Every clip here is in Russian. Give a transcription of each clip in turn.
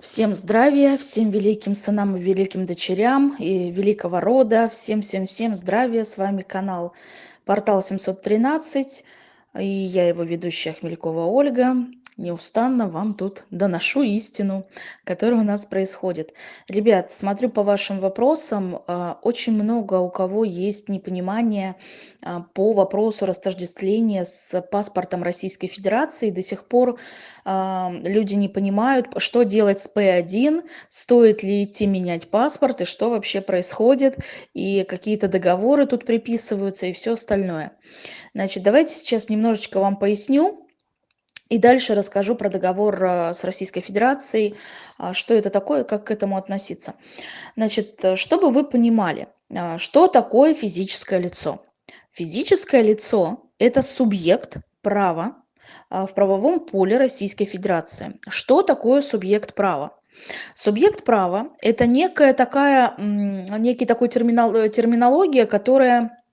Всем здравия, всем великим сынам и великим дочерям и великого рода, всем-всем-всем здравия, с вами канал Портал 713, и я его ведущая Хмелькова Ольга неустанно вам тут доношу истину, которая у нас происходит. Ребят, смотрю по вашим вопросам, а, очень много у кого есть непонимание а, по вопросу растождествления с паспортом Российской Федерации. До сих пор а, люди не понимают, что делать с П1, стоит ли идти менять паспорт и что вообще происходит, и какие-то договоры тут приписываются и все остальное. Значит, давайте сейчас немножечко вам поясню, и дальше расскажу про договор э, с Российской Федерацией, а, что это такое, как к этому относиться. Значит, э, чтобы вы понимали, а, что такое физическое лицо. Физическое лицо – это субъект права а, в правовом поле Российской Федерации. Что такое субъект права? Субъект права – это некая такая, некий такой терминал, э, терминология, которая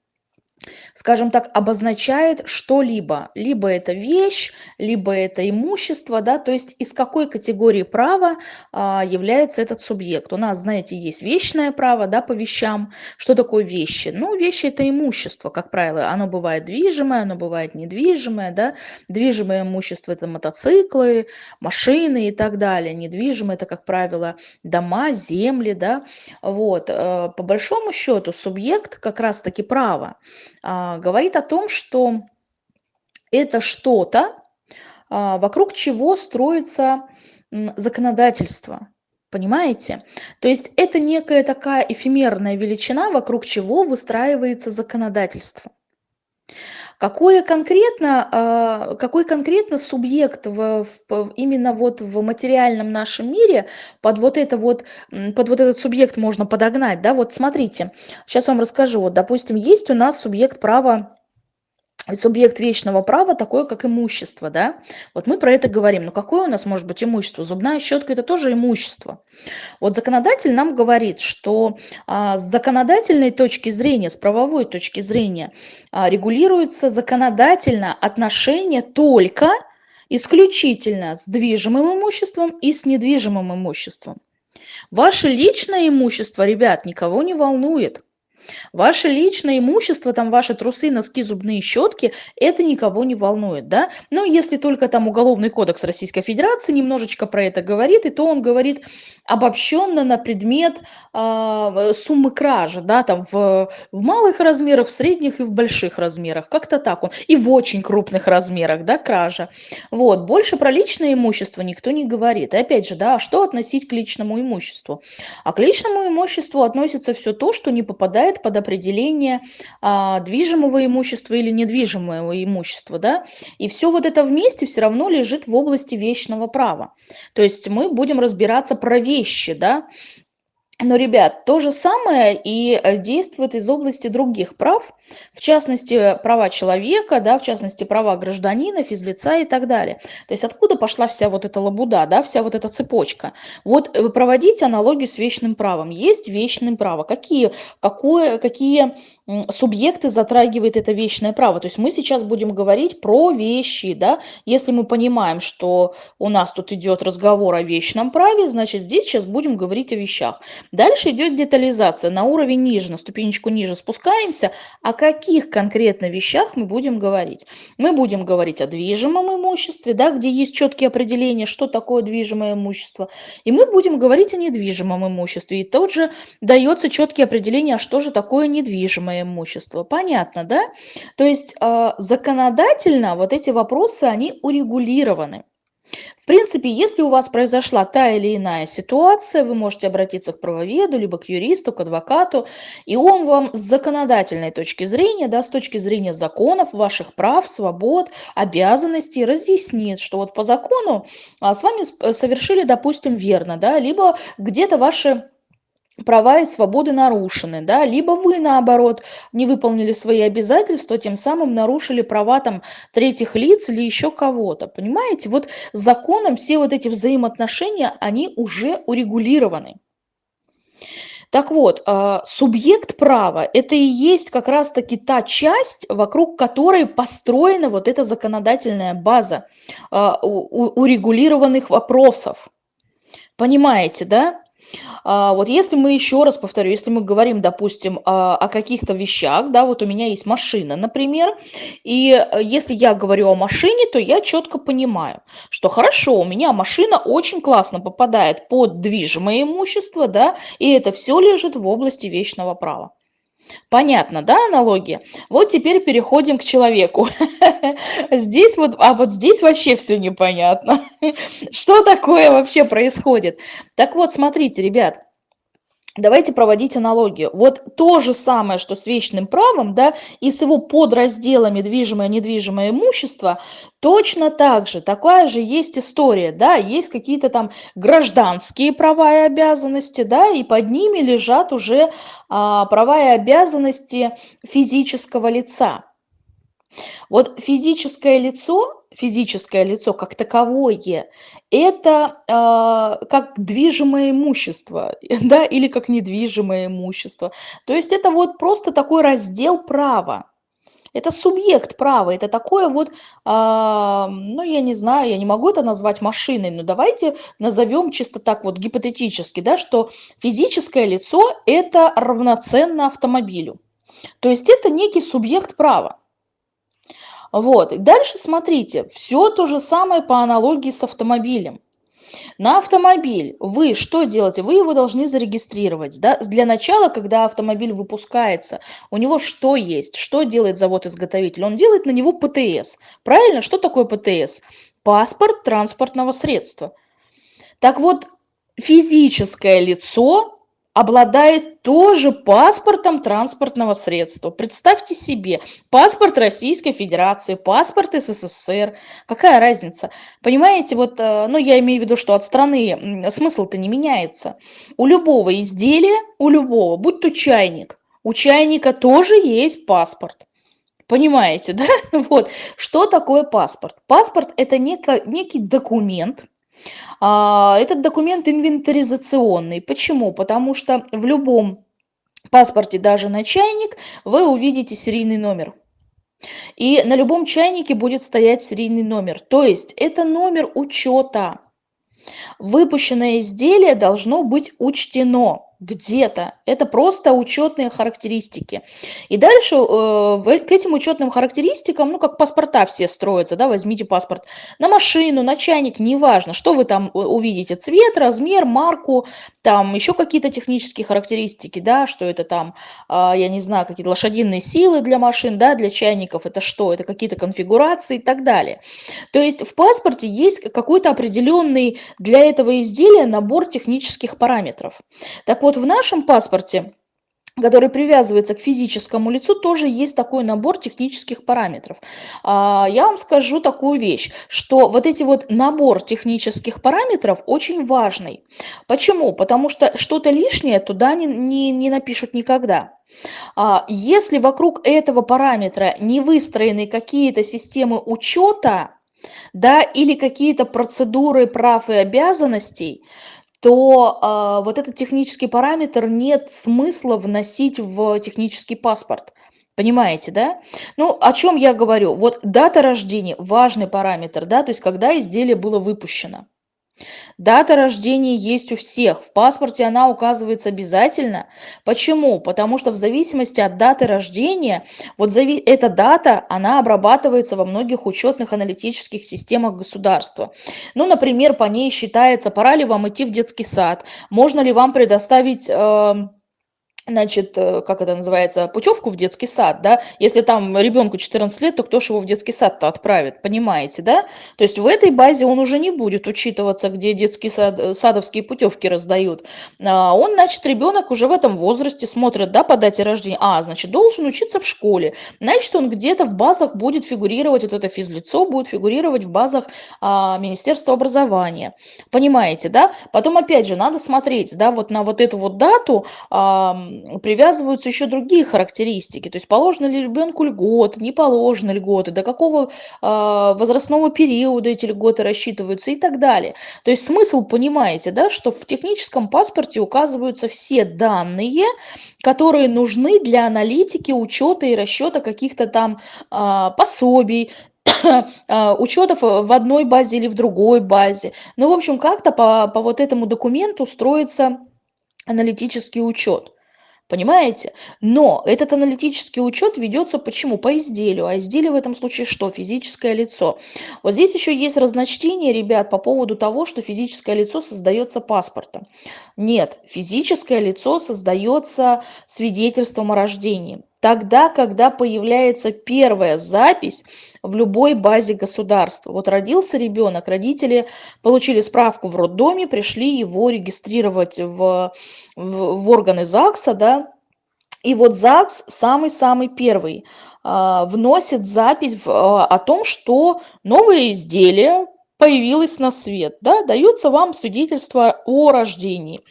скажем так, обозначает что-либо. Либо это вещь, либо это имущество, да, то есть из какой категории права а, является этот субъект. У нас, знаете, есть вечное право, да, по вещам. Что такое вещи? Ну, вещи это имущество, как правило. Оно бывает движимое, оно бывает недвижимое, да. Движимое имущество это мотоциклы, машины и так далее. Недвижимое это, как правило, дома, земли, да. Вот. Э, по большому счету субъект как раз-таки право говорит о том, что это что-то, а, вокруг чего строится законодательство. Понимаете? То есть это некая такая эфемерная величина, вокруг чего выстраивается законодательство. Какое конкретно, а, какой конкретно субъект в, в, именно вот в материальном нашем мире под вот, это вот, под вот этот субъект можно подогнать? Да? Вот смотрите, сейчас вам расскажу. Вот, допустим, есть у нас субъект права субъект вечного права такое, как имущество, да? Вот мы про это говорим. Но какое у нас может быть имущество? Зубная щетка – это тоже имущество. Вот законодатель нам говорит, что а, с законодательной точки зрения, с правовой точки зрения а, регулируется законодательно отношение только исключительно с движимым имуществом и с недвижимым имуществом. Ваше личное имущество, ребят, никого не волнует. Ваше личное имущество, там ваши трусы, носки, зубные щетки, это никого не волнует, да? Но если только там Уголовный кодекс Российской Федерации немножечко про это говорит, и то он говорит обобщенно на предмет э, суммы кражи, да, там в, в малых размерах, в средних и в больших размерах, как-то так он, и в очень крупных размерах, да, кража. Вот, больше про личное имущество никто не говорит. И опять же, да, а что относить к личному имуществу? А к личному имуществу относится все то, что не попадает под определение а, движимого имущества или недвижимого имущества, да, и все вот это вместе все равно лежит в области вечного права. То есть мы будем разбираться про вещи, да, но, ребят, то же самое и э, действует из области других прав, в частности, права человека, да, в частности, права гражданина, физлица и так далее. То есть откуда пошла вся вот эта лабуда, да, вся вот эта цепочка? Вот э, проводить аналогию с вечным правом. Есть вечное право. Какие, какое, какие субъекты затрагивает это вечное право. То есть мы сейчас будем говорить про вещи, да, если мы понимаем, что у нас тут идет разговор о вечном праве, значит здесь сейчас будем говорить о вещах. Дальше идет детализация, на уровень ниже, на ступенечку ниже спускаемся, о каких конкретно вещах мы будем говорить. Мы будем говорить о движимом имуществе, да, где есть четкие определения, что такое движимое имущество, и мы будем говорить о недвижимом имуществе, и тут же дается четкие определения, а что же такое недвижимое имущество. Понятно, да? То есть э, законодательно вот эти вопросы, они урегулированы. В принципе, если у вас произошла та или иная ситуация, вы можете обратиться к правоведу, либо к юристу, к адвокату, и он вам с законодательной точки зрения, да, с точки зрения законов, ваших прав, свобод, обязанностей разъяснит, что вот по закону а, с вами совершили, допустим, верно, да, либо где-то ваши права и свободы нарушены, да, либо вы, наоборот, не выполнили свои обязательства, тем самым нарушили права там третьих лиц или еще кого-то, понимаете? Вот законом все вот эти взаимоотношения, они уже урегулированы. Так вот, а, субъект права – это и есть как раз-таки та часть, вокруг которой построена вот эта законодательная база а, урегулированных вопросов. Понимаете, да? А, вот если мы еще раз повторю, если мы говорим, допустим, а, о каких-то вещах, да, вот у меня есть машина, например, и э, если я говорю о машине, то я четко понимаю, что хорошо, у меня машина очень классно попадает под движимое имущество, да, и это все лежит в области вечного права. Понятно, да, аналогия? Вот теперь переходим к человеку. Здесь вот, а вот здесь вообще все непонятно. Что такое вообще происходит? Так вот, смотрите, ребят, Давайте проводить аналогию. Вот то же самое, что с вечным правом, да, и с его подразделами движимое, недвижимое имущество, точно так же, такая же есть история, да, есть какие-то там гражданские права и обязанности, да, и под ними лежат уже а, права и обязанности физического лица. Вот физическое лицо, физическое лицо как таковое, это э, как движимое имущество, да, или как недвижимое имущество. То есть это вот просто такой раздел права. Это субъект права, это такое вот, э, ну, я не знаю, я не могу это назвать машиной, но давайте назовем чисто так вот гипотетически, да, что физическое лицо – это равноценно автомобилю. То есть это некий субъект права. Вот. Дальше смотрите, все то же самое по аналогии с автомобилем. На автомобиль вы что делаете? Вы его должны зарегистрировать. Да? Для начала, когда автомобиль выпускается, у него что есть? Что делает завод-изготовитель? Он делает на него ПТС. Правильно? Что такое ПТС? Паспорт транспортного средства. Так вот, физическое лицо обладает тоже паспортом транспортного средства. Представьте себе, паспорт Российской Федерации, паспорт СССР, какая разница? Понимаете, вот, э, ну я имею в виду, что от страны смысл-то не меняется. У любого изделия, у любого, будь то чайник, у чайника тоже есть паспорт. Понимаете, да? Вот. Что такое паспорт? Паспорт – это некий документ, этот документ инвентаризационный. Почему? Потому что в любом паспорте, даже на чайник, вы увидите серийный номер. И на любом чайнике будет стоять серийный номер. То есть это номер учета. Выпущенное изделие должно быть учтено где-то. Это просто учетные характеристики. И дальше э, к этим учетным характеристикам, ну, как паспорта все строятся, да, возьмите паспорт на машину, на чайник, неважно, что вы там увидите, цвет, размер, марку, там еще какие-то технические характеристики, да, что это там, э, я не знаю, какие-то лошадиные силы для машин, да, для чайников, это что, это какие-то конфигурации и так далее. То есть в паспорте есть какой-то определенный для этого изделия набор технических параметров. Так вот, вот в нашем паспорте который привязывается к физическому лицу, тоже есть такой набор технических параметров. А, я вам скажу такую вещь, что вот эти вот набор технических параметров очень важный. Почему? Потому что что-то лишнее туда не, не, не напишут никогда. А, если вокруг этого параметра не выстроены какие-то системы учета, да, или какие-то процедуры прав и обязанностей, то а, вот этот технический параметр нет смысла вносить в технический паспорт. Понимаете, да? Ну, о чем я говорю? Вот дата рождения– важный параметр, да, то есть когда изделие было выпущено. Дата рождения есть у всех. В паспорте она указывается обязательно. Почему? Потому что в зависимости от даты рождения, вот эта дата, она обрабатывается во многих учетных аналитических системах государства. Ну, например, по ней считается, пора ли вам идти в детский сад, можно ли вам предоставить... Э, значит, э, как это называется, путевку в детский сад, да, если там ребенку 14 лет, то кто же его в детский сад-то отправит, понимаете, да? То есть в этой базе он уже не будет учитываться, где детские сад, э, садовские путевки раздают. А он, значит, ребенок уже в этом возрасте смотрит, да, по дате рождения, а, значит, должен учиться в школе, значит, он где-то в базах будет фигурировать, вот это физлицо будет фигурировать в базах а, Министерства образования, понимаете, да? Потом, опять же, надо смотреть, да, вот на вот эту вот дату, а, привязываются еще другие характеристики. То есть положено ли ребенку льготы, не положено льготы, до какого э, возрастного периода эти льготы рассчитываются и так далее. То есть смысл, понимаете, да, что в техническом паспорте указываются все данные, которые нужны для аналитики, учета и расчета каких-то там э, пособий, а, учетов в одной базе или в другой базе. Ну, в общем, как-то по, по вот этому документу строится аналитический учет. Понимаете? Но этот аналитический учет ведется почему? По изделию. А изделие в этом случае что? Физическое лицо. Вот здесь еще есть разночтение, ребят, по поводу того, что физическое лицо создается паспортом. Нет, физическое лицо создается свидетельством о рождении. Тогда, когда появляется первая запись в любой базе государства. Вот родился ребенок, родители получили справку в роддоме, пришли его регистрировать в в, в органы ЗАГСа, да, и вот ЗАГС самый-самый первый а, вносит запись в, а, о том, что новое изделие появилось на свет, да, дается вам свидетельство о рождении.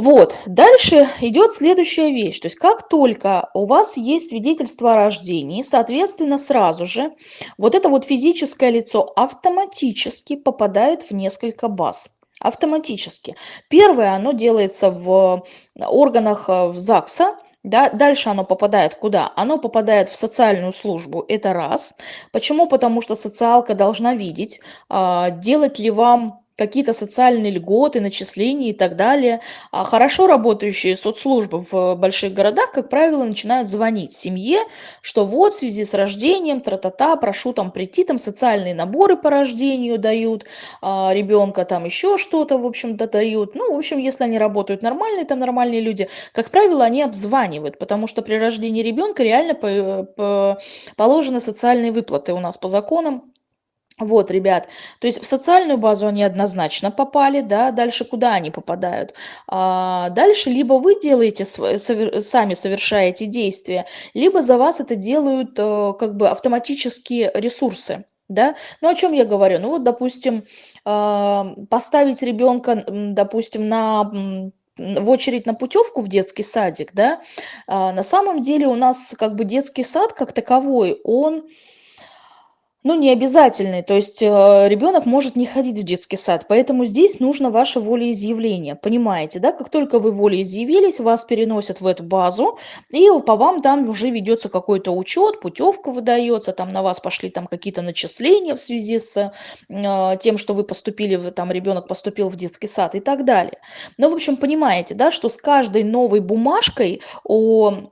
Вот, дальше идет следующая вещь. То есть как только у вас есть свидетельство о рождении, соответственно, сразу же вот это вот физическое лицо автоматически попадает в несколько баз автоматически. Первое, оно делается в органах э, в ЗАГСа, да, дальше оно попадает куда? Оно попадает в социальную службу, это раз. Почему? Потому что социалка должна видеть, а, делать ли вам какие-то социальные льготы, начисления и так далее. А хорошо работающие соцслужбы в больших городах, как правило, начинают звонить семье, что вот в связи с рождением, тра-та-та, прошу там прийти, там социальные наборы по рождению дают, а, ребенка там еще что-то, в общем-то, дают. Ну, в общем, если они работают нормальные, там нормальные люди, как правило, они обзванивают, потому что при рождении ребенка реально по, по, положены социальные выплаты у нас по законам. Вот, ребят, то есть в социальную базу они однозначно попали, да, дальше куда они попадают? А, дальше либо вы делаете, сами совершаете действия, либо за вас это делают а, как бы автоматические ресурсы. Да? Ну, о чем я говорю? Ну, вот, допустим, а, поставить ребенка, допустим, на в очередь на путевку в детский садик, да, а, на самом деле у нас как бы детский сад как таковой, он ну, не обязательный, то есть, э, ребенок может не ходить в детский сад, поэтому здесь нужно ваше волеизъявление, понимаете, да? Как только вы волеизъявились, вас переносят в эту базу, и по вам там уже ведется какой-то учет, путевка выдается, там на вас пошли там какие-то начисления в связи с э, тем, что вы поступили, там ребенок поступил в детский сад и так далее. Ну, в общем, понимаете, да, что с каждой новой бумажкой о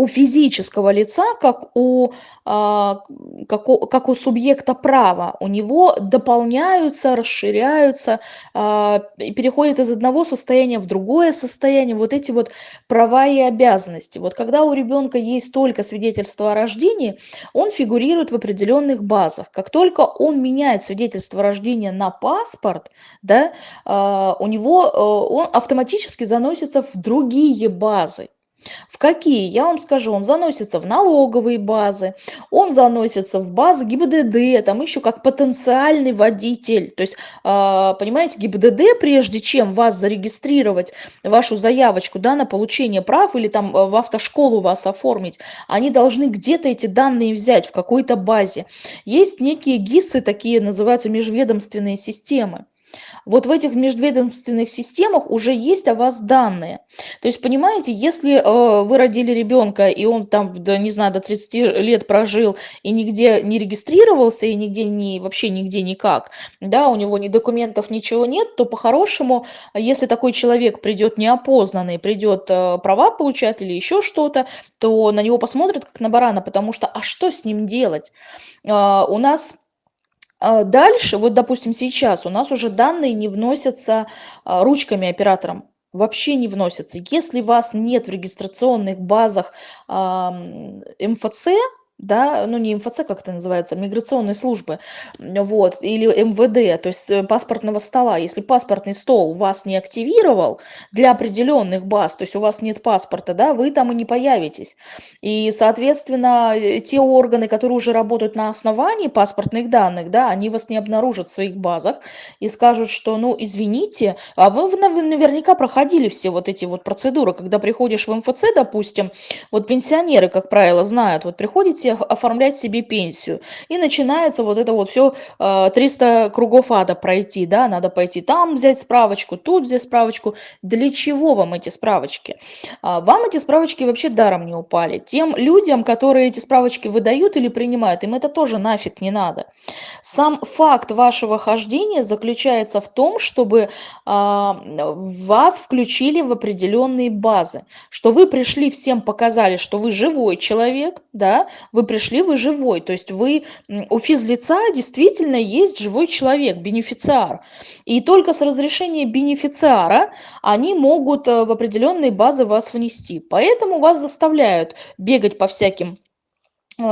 у физического лица, как у, а, как у, как у субъекта права. У него дополняются, расширяются, а, переходят из одного состояния в другое состояние вот эти вот права и обязанности. Вот когда у ребенка есть только свидетельство о рождении, он фигурирует в определенных базах. Как только он меняет свидетельство о рождении на паспорт, да, а, у него он автоматически заносится в другие базы. В какие? Я вам скажу, он заносится в налоговые базы, он заносится в базы ГИБДД, там еще как потенциальный водитель. То есть, а, понимаете, ГИБДД, прежде чем вас зарегистрировать, вашу заявочку да, на получение прав или там в автошколу вас оформить, они должны где-то эти данные взять в какой-то базе. Есть некие ГИСы, такие называются межведомственные системы. Вот в этих межведомственных системах уже есть о вас данные. То есть, понимаете, если э, вы родили ребенка, и он там, да, не знаю, до 30 лет прожил и нигде не регистрировался, и нигде не, вообще нигде никак, да, у него ни документов, ничего нет, то по-хорошему, если такой человек придет неопознанный, придет э, права получать или еще что-то, то на него посмотрят как на барана, потому что, а что с ним делать? Э, у нас дальше, вот, допустим, сейчас у нас уже данные не вносятся а, ручками оператором, вообще не вносятся. Если вас нет в регистрационных базах МФЦ, да, ну не МФЦ, как это называется, миграционной службы, вот, или МВД, то есть э, паспортного стола. Если паспортный стол вас не активировал для определенных баз, то есть у вас нет паспорта, да, вы там и не появитесь. И, соответственно, э, те органы, которые уже работают на основании паспортных данных, да, они вас не обнаружат в своих базах и скажут, что, ну, извините, а вы, вы наверняка проходили все вот эти вот процедуры, когда приходишь в МФЦ, допустим, вот пенсионеры, как правило, знают, вот приходите оформлять себе пенсию. И начинается вот это вот все 300 кругов ада пройти, да, надо пойти там взять справочку, тут взять справочку. Для чего вам эти справочки? А, вам эти справочки вообще даром не упали. Тем людям, которые эти справочки выдают или принимают, им это тоже нафиг не надо. Сам факт вашего хождения заключается в том, чтобы а, вас включили в определенные базы, что вы пришли, всем показали, что вы живой человек, да, вы пришли, вы живой, то есть вы у физлица действительно есть живой человек, бенефициар. И только с разрешения бенефициара они могут э, в определенные базы вас внести. Поэтому вас заставляют бегать по всяким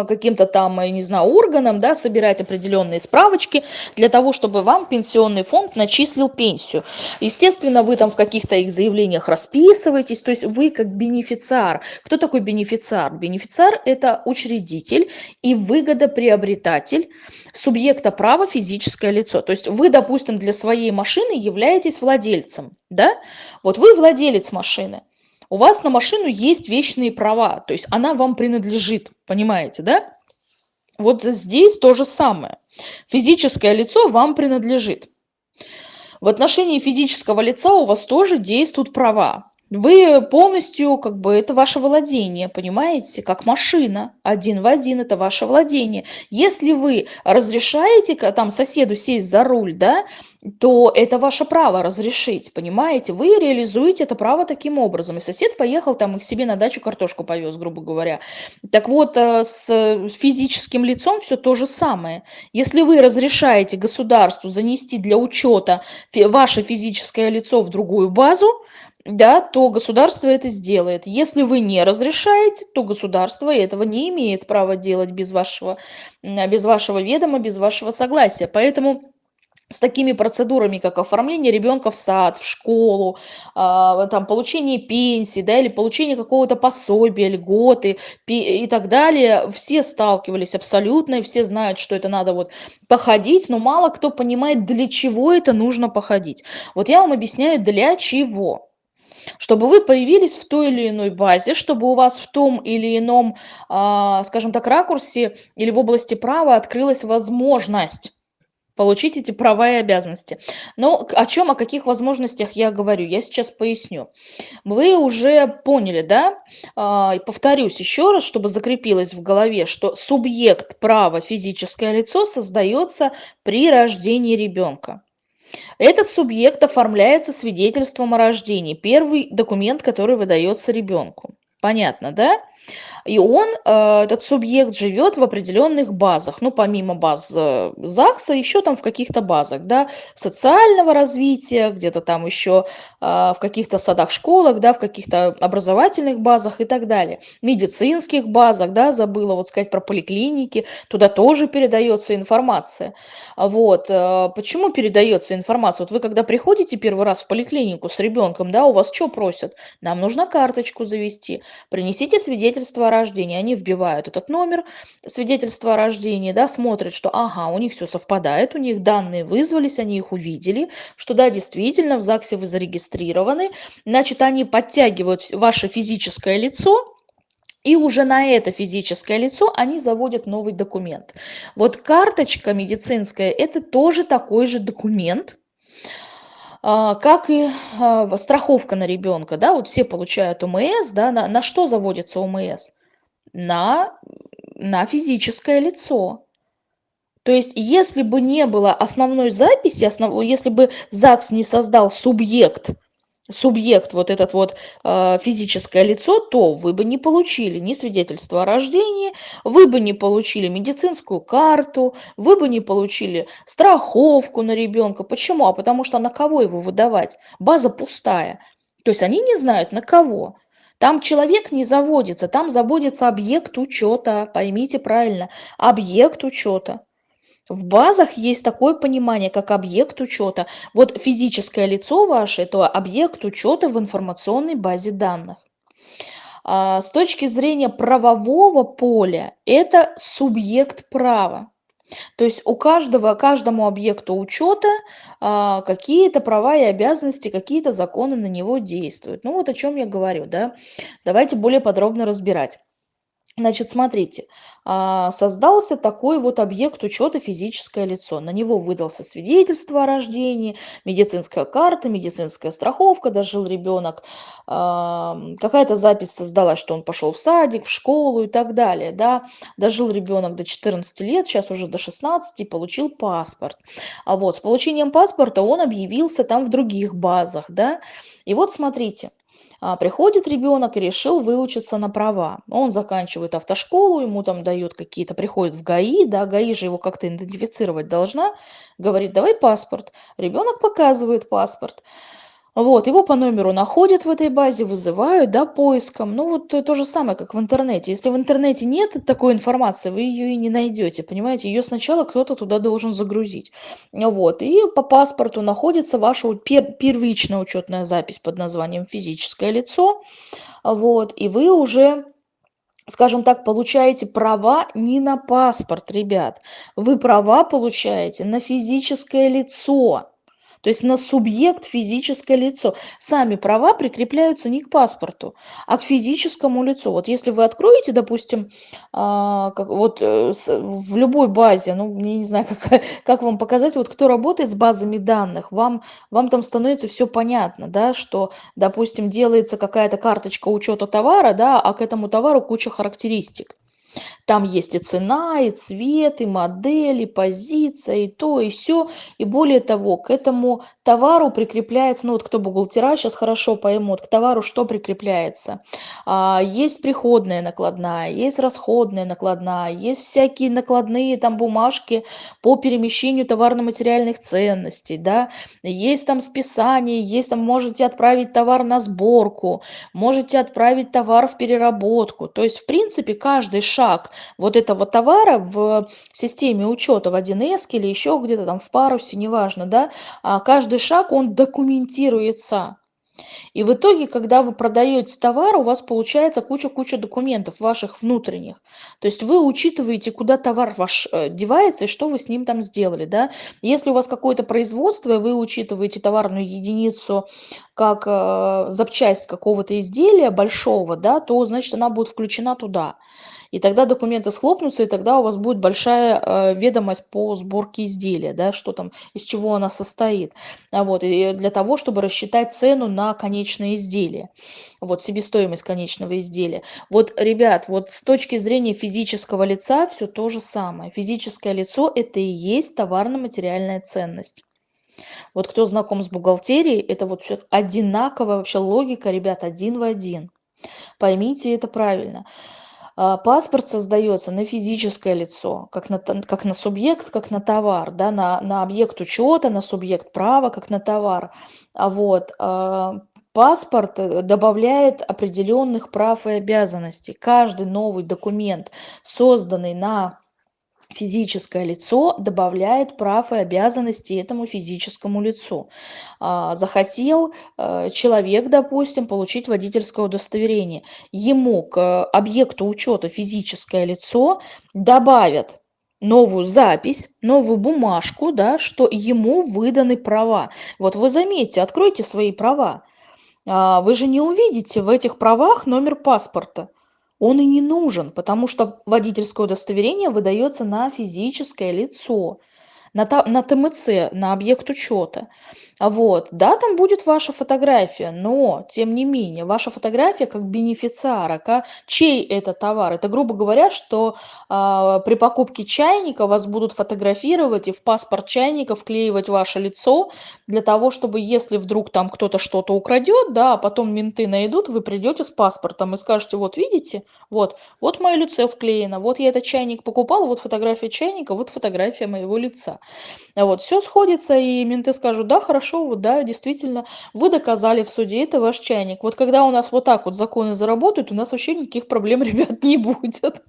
каким-то там, я не знаю, органам, да, собирать определенные справочки для того, чтобы вам пенсионный фонд начислил пенсию. Естественно, вы там в каких-то их заявлениях расписываетесь, то есть вы как бенефициар. Кто такой бенефициар? Бенефициар – это учредитель и выгодоприобретатель субъекта права физическое лицо. То есть вы, допустим, для своей машины являетесь владельцем, да? Вот вы владелец машины у вас на машину есть вечные права, то есть она вам принадлежит, понимаете, да? Вот здесь то же самое. Физическое лицо вам принадлежит. В отношении физического лица у вас тоже действуют права. Вы полностью, как бы, это ваше владение, понимаете, как машина, один в один это ваше владение. Если вы разрешаете там соседу сесть за руль, да, то это ваше право разрешить, понимаете? Вы реализуете это право таким образом. И сосед поехал там и к себе на дачу картошку повез, грубо говоря. Так вот, э, с физическим лицом все то же самое. Если вы разрешаете государству занести для учета ваше физическое лицо в другую базу, да, то государство это сделает. Если вы не разрешаете, то государство этого не имеет права делать без вашего, без вашего ведома, без вашего согласия. Поэтому с такими процедурами, как оформление ребенка в сад, в школу, а, там, получение пенсии, да, или получение какого-то пособия, льготы и так далее, все сталкивались абсолютно, и все знают, что это надо вот походить, но мало кто понимает, для чего это нужно походить. Вот я вам объясняю, для чего чтобы вы появились в той или иной базе, чтобы у вас в том или ином, а, скажем так, ракурсе или в области права открылась возможность получить эти права и обязанности. Но о чем, о каких возможностях я говорю, я сейчас поясню. Вы уже поняли, да? А, и повторюсь еще раз, чтобы закрепилось в голове, что субъект права физическое лицо создается при рождении ребенка. Этот субъект оформляется свидетельством о рождении. Первый документ, который выдается ребенку. Понятно, да? И он, э, этот субъект, живет в определенных базах. Ну, помимо баз э, ЗАГСа, еще там в каких-то базах, да, социального развития, где-то там еще э, в каких-то садах, школах, да, в каких-то образовательных базах и так далее. Медицинских базах, да, забыла вот сказать про поликлиники, туда тоже передается информация. Вот. Почему передается информация? Вот вы когда приходите первый раз в поликлинику с ребенком, да, у вас что просят? Нам нужно карточку завести, принесите свидетельство о рождении. Они вбивают этот номер свидетельства о рождении, да, смотрят, что ага, у них все совпадает, у них данные вызвались, они их увидели, что да, действительно, в ЗАГСе вы зарегистрированы. Значит, они подтягивают ваше физическое лицо, и уже на это физическое лицо они заводят новый документ. Вот карточка медицинская – это тоже такой же документ, как и а, страховка на ребенка, да, вот все получают ОМС, да, на, на что заводится ОМС? На, на физическое лицо. То есть, если бы не было основной записи, основ, если бы ЗАГС не создал субъект субъект, вот этот вот э, физическое лицо, то вы бы не получили ни свидетельство о рождении, вы бы не получили медицинскую карту, вы бы не получили страховку на ребенка. Почему? А потому что на кого его выдавать? База пустая. То есть они не знают на кого. Там человек не заводится, там заводится объект учета, поймите правильно, объект учета. В базах есть такое понимание, как объект учета. Вот физическое лицо ваше– это объект учета в информационной базе данных. А с точки зрения правового поля, это субъект права. То есть у каждого, каждому объекту учета а, какие-то права и обязанности, какие-то законы на него действуют. Ну вот о чем я говорю, да. Давайте более подробно разбирать. Значит, смотрите, а, создался такой вот объект учета физическое лицо. На него выдался свидетельство о рождении, медицинская карта, медицинская страховка, дожил ребенок, какая-то запись создалась, что он пошел в садик, в школу и так далее. Да? Дожил ребенок до 14 лет, сейчас уже до 16 и получил паспорт. А вот с получением паспорта он объявился там в других базах. Да? И вот смотрите, приходит ребенок и решил выучиться на права. Он заканчивает автошколу, ему там дают какие-то, приходит в ГАИ, да, ГАИ же его как-то идентифицировать должна, говорит, давай паспорт. Ребенок показывает паспорт. Вот, его по номеру находят в этой базе, вызывают, да, поиском. Ну, вот то, то же самое, как в интернете. Если в интернете нет такой информации, вы ее и не найдете, понимаете? Ее сначала кто-то туда должен загрузить. Вот, и по паспорту находится ваша пер первичная учетная запись под названием «физическое лицо». Вот, и вы уже скажем так, получаете права не на паспорт, ребят. Вы права получаете на физическое лицо то есть на субъект физическое лицо. Сами права прикрепляются не к паспорту, а к физическому лицу. Вот если вы откроете, допустим, а, вот э, в любой базе, ну, я не знаю, как, как вам показать, вот кто работает с базами данных, вам, вам там становится все понятно, да, что, допустим, делается какая-то карточка учета товара, да, а к этому товару куча характеристик. Там есть и цена, и цвет, и модель, и позиция, и то, и все. И более того, к этому товару прикрепляется, ну вот кто бухгалтера сейчас хорошо поймут, к товару что прикрепляется. А, есть приходная накладная, есть расходная накладная, есть всякие накладные там бумажки по перемещению товарно-материальных ценностей, да, есть там списание, есть там можете отправить товар на сборку, можете отправить товар в переработку. То есть, в принципе, каждый шаг шаг вот этого товара в системе учета в 1С или еще где-то там в парусе, неважно, да, а каждый шаг, он документируется. И в итоге, когда вы продаете товар, у вас получается куча-куча документов ваших внутренних. То есть вы учитываете, куда товар ваш э, девается и что вы с ним там сделали. Да? Если у вас какое-то производство, и вы учитываете товарную единицу как э, запчасть какого-то изделия большого, да, то значит она будет включена туда и тогда документы схлопнутся, и тогда у вас будет большая э, ведомость по сборке изделия, да, что там, из чего она состоит. А вот, и для того, чтобы рассчитать цену на конечное изделие, вот, себестоимость конечного изделия. Вот, ребят, вот с точки зрения физического лица все то же самое. Физическое лицо – это и есть товарно-материальная ценность. Вот кто знаком с бухгалтерией, это вот все одинаковая вообще логика, ребят, один в один. Поймите это правильно. А, паспорт создается на физическое лицо, как на, как на субъект, как на товар, да, на, на объект учета, на субъект права, как на товар. А вот а, паспорт э, добавляет определенных прав и обязанностей. Каждый новый документ, созданный на физическое лицо добавляет прав и обязанностей этому физическому лицу. А, захотел э, человек, допустим, получить водительское удостоверение. Ему к объекту учета физическое лицо добавят новую запись, новую бумажку, да, что ему выданы права. Вот вы заметьте, откройте свои права. А, вы же не увидите в этих правах номер паспорта он и не нужен, потому что водительское удостоверение выдается на физическое лицо на, на ТМЦ, на объект учета. Вот, да, там будет ваша фотография, но, тем не менее, ваша фотография как бенефициара, как, чей это товар? Это, грубо говоря, что э, при покупке чайника вас будут фотографировать и в паспорт чайника вклеивать ваше лицо, для того, чтобы, если вдруг там кто-то что-то украдет, да, а потом менты найдут, вы придете с паспортом и скажете, вот видите, вот, вот мое лицо вклеено, вот я этот чайник покупал, вот фотография чайника, вот фотография моего лица. Вот, все сходится, и менты скажут, да, хорошо, вот, да, действительно, вы доказали в суде, это ваш чайник. Вот когда у нас вот так вот законы заработают, у нас вообще никаких проблем, ребят, не будет.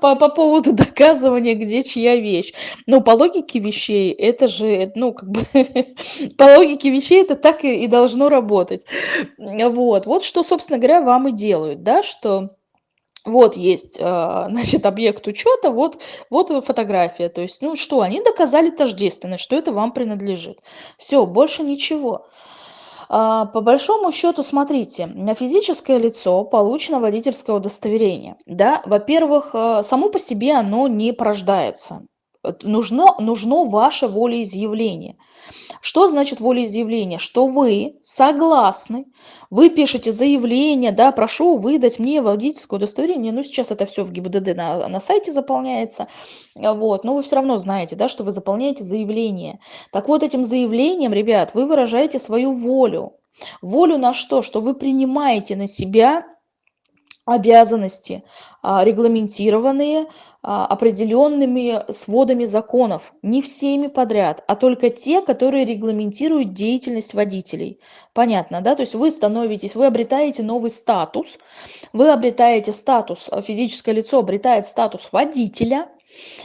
По, по поводу доказывания, где чья вещь. Ну, по логике вещей, это же, ну, как бы, по логике вещей это так и, и должно работать. Вот, вот что, собственно говоря, вам и делают, да, что вот есть, а, значит, объект учета, вот, вот фотография. То есть, ну что, они доказали тождественность, что это вам принадлежит. Все, больше ничего. А, по большому счету, смотрите, на физическое лицо получено водительское удостоверение. Да? Во-первых, э, само по себе оно не порождается. Нужно, нужно ваше волеизъявление. Что значит волеизъявление? Что вы согласны, вы пишете заявление, да, прошу выдать мне водительское удостоверение, ну, сейчас это все в ГИБДД на, на сайте заполняется, вот, но вы все равно знаете, да, что вы заполняете заявление. Так вот, этим заявлением, ребят, вы выражаете свою волю. Волю на что? Что вы принимаете на себя обязанности, а, регламентированные а, определенными сводами законов. Не всеми подряд, а только те, которые регламентируют деятельность водителей. Понятно, да? То есть вы становитесь, вы обретаете новый статус, вы обретаете статус, а, физическое лицо обретает статус водителя,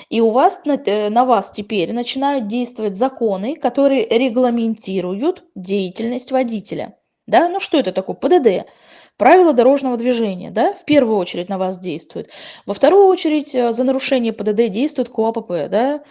и у вас э, на вас теперь начинают действовать законы, которые регламентируют деятельность водителя. Да? Ну что это такое? ПДД правила дорожного движения, да, в первую очередь на вас действует. Во вторую очередь э, за нарушение ПДД действует КОАПП, да,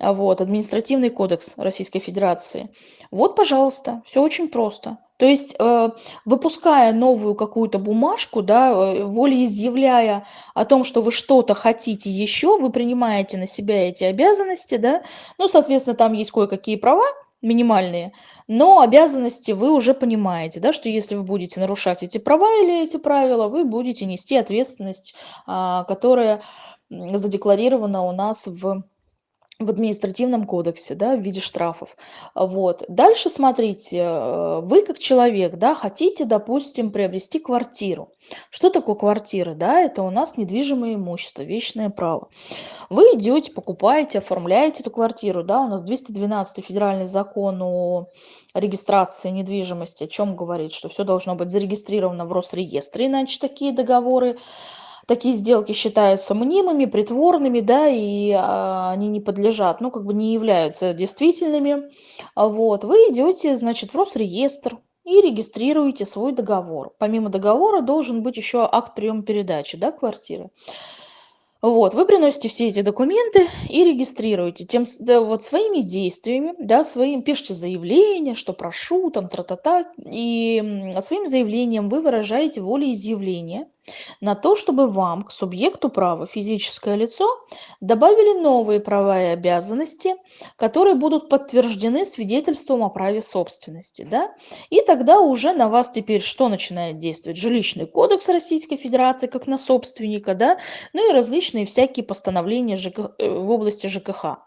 а вот, административный кодекс Российской Федерации. Вот, пожалуйста, все очень просто. То есть, э, выпуская новую какую-то бумажку, да, э, волеизъявляя о том, что вы что-то хотите еще, вы принимаете на себя эти обязанности, да, ну, соответственно, там есть кое-какие права, минимальные, но обязанности вы уже понимаете, да, что если вы будете нарушать эти права или эти правила, вы будете нести ответственность, а, которая задекларирована у нас в в административном кодексе, да, в виде штрафов. Вот. Дальше смотрите, э, вы как человек, да, хотите, допустим, приобрести квартиру. Что такое квартира? Да, это у нас недвижимое имущество, вечное право. Вы идете, покупаете, оформляете эту квартиру, да, у нас 212 федеральный закон о регистрации недвижимости, о чем говорит, что все должно быть зарегистрировано в Росреестре, иначе такие договоры такие сделки считаются мнимыми, притворными, да, и а, они не подлежат, ну, как бы не являются действительными. А вот, вы идете, значит, в Росреестр и регистрируете свой договор. Помимо договора должен быть еще акт приема передачи, да, квартиры. Вот, вы приносите все эти документы и регистрируете. Тем, да, вот своими действиями, да, своим, пишите заявление, что прошу, там, тра-та-та, и своим заявлением вы выражаете волеизъявление на то, чтобы вам, к субъекту права, физическое лицо, добавили новые права и обязанности, которые будут подтверждены свидетельством о праве собственности. Да? И тогда уже на вас теперь что начинает действовать? Жилищный кодекс Российской Федерации, как на собственника, да? ну и различные всякие постановления ЖК... Э, в области ЖКХ.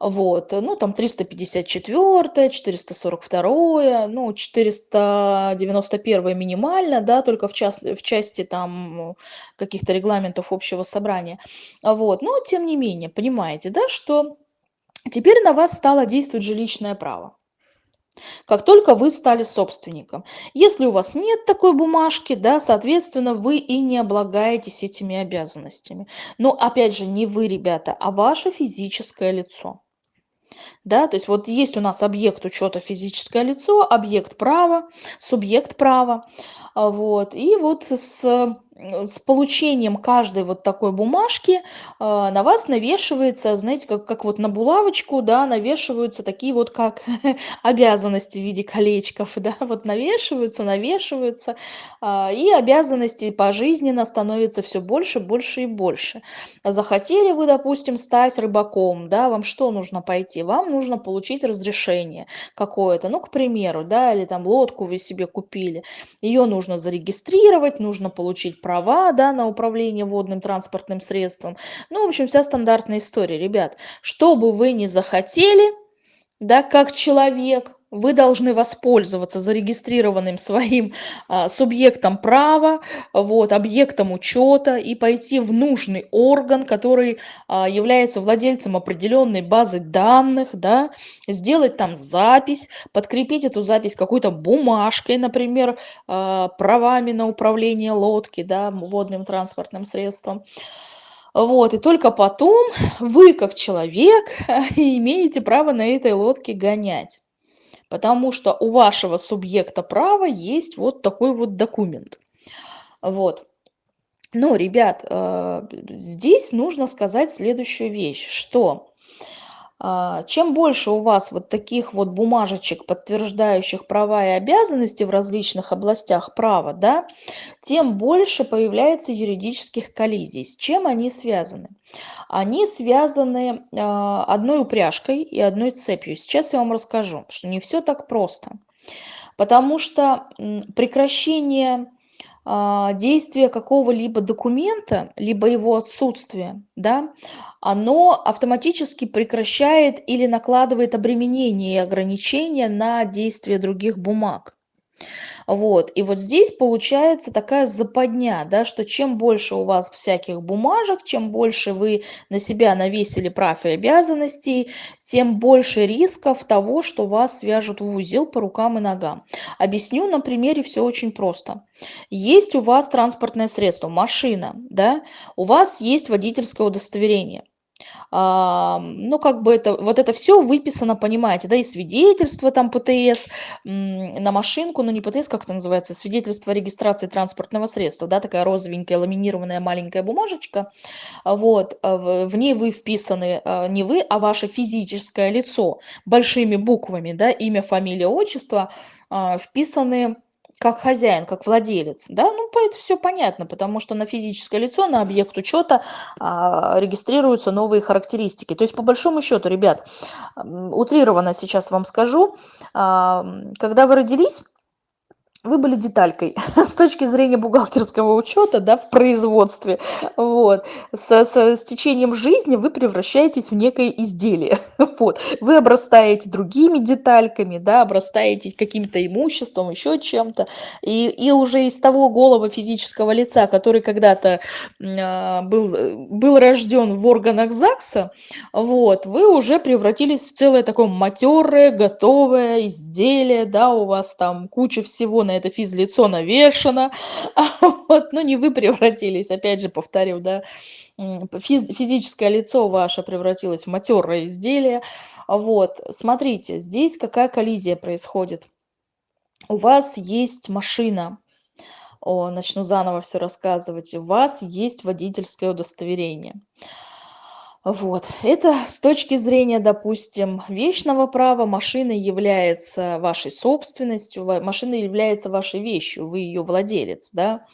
Вот, ну, там 354, 442, ну, 491 минимально, да, только в, час, в части там каких-то регламентов общего собрания. Вот, но тем не менее, понимаете, да, что теперь на вас стало действовать жилищное право как только вы стали собственником. Если у вас нет такой бумажки, да, соответственно, вы и не облагаетесь этими обязанностями. Но опять же, не вы, ребята, а ваше физическое лицо. Да, то есть вот есть у нас объект учета физическое лицо, объект права, субъект права. А, вот, и вот с с получением каждой вот такой бумажки а, на вас навешивается, знаете, как, как вот на булавочку, да, навешиваются такие вот как обязанности в виде колечков, да, вот навешиваются, навешиваются, а, и обязанности пожизненно становятся все больше, больше и больше. Захотели вы, допустим, стать рыбаком, да, вам что нужно пойти? Вам нужно получить разрешение какое-то, ну, к примеру, да, или там лодку вы себе купили, ее нужно зарегистрировать, нужно получить права да, на управление водным транспортным средством. Ну, в общем, вся стандартная история, ребят. Что бы вы ни захотели, да, как человек, вы должны воспользоваться зарегистрированным своим а, субъектом права, вот, объектом учета и пойти в нужный орган, который а, является владельцем определенной базы данных, да, сделать там запись, подкрепить эту запись какой-то бумажкой, например, а, правами на управление лодки, да, водным транспортным средством. Вот, и только потом вы, как человек, имеете право на этой лодке гонять потому что у вашего субъекта права есть вот такой вот документ. Вот. Но, ребят, э, здесь нужно сказать следующую вещь, что чем больше у вас вот таких вот бумажечек, подтверждающих права и обязанности в различных областях права, да, тем больше появляется юридических коллизий. С чем они связаны? Они связаны а, одной упряжкой и одной цепью. Сейчас я вам расскажу, что не все так просто. Потому что прекращение а, действие какого-либо документа, либо его отсутствие, да, оно автоматически прекращает или накладывает обременение и ограничения на действие других бумаг. Вот. И вот здесь получается такая западня, да, что чем больше у вас всяких бумажек, чем больше вы на себя навесили прав и обязанностей, тем больше рисков того, что вас свяжут в узел по рукам и ногам. Объясню на примере все очень просто. Есть у вас транспортное средство, машина, да, у вас есть водительское удостоверение ну, как бы это, вот это все выписано, понимаете, да, и свидетельство там ПТС на машинку, ну, не ПТС, как это называется, свидетельство о регистрации транспортного средства, да, такая розовенькая ламинированная маленькая бумажечка, вот, а в ней вы вписаны а, не вы, а ваше физическое лицо большими буквами, да, имя, фамилия, отчество, а, вписаны как хозяин, как владелец, да, ну, это все понятно, потому что на физическое лицо, на объект учета а, регистрируются новые характеристики. То есть, по большому счету, ребят, утрированно сейчас вам скажу, а, когда вы родились, вы были деталькой с точки зрения бухгалтерского учета, да, в производстве. Вот. С, с, с течением жизни вы превращаетесь в некое изделие. Вот. Вы обрастаете другими детальками, да, обрастаете каким-то имуществом, еще чем-то. И, и уже из того голого физического лица, который когда-то э, был, был рожден в органах ЗАГСа, вот, вы уже превратились в целое такое матерое, готовое изделие, да, у вас там куча всего на это физлицо навешано, вот, ну не вы превратились, опять же повторю, да, физ, физическое лицо ваше превратилось в матерое изделие, вот, смотрите, здесь какая коллизия происходит. У вас есть машина, о, начну заново все рассказывать, у вас есть водительское удостоверение. Вот. Это с точки зрения, допустим, вечного права машина является вашей собственностью, машина является вашей вещью, вы ее владелец, да.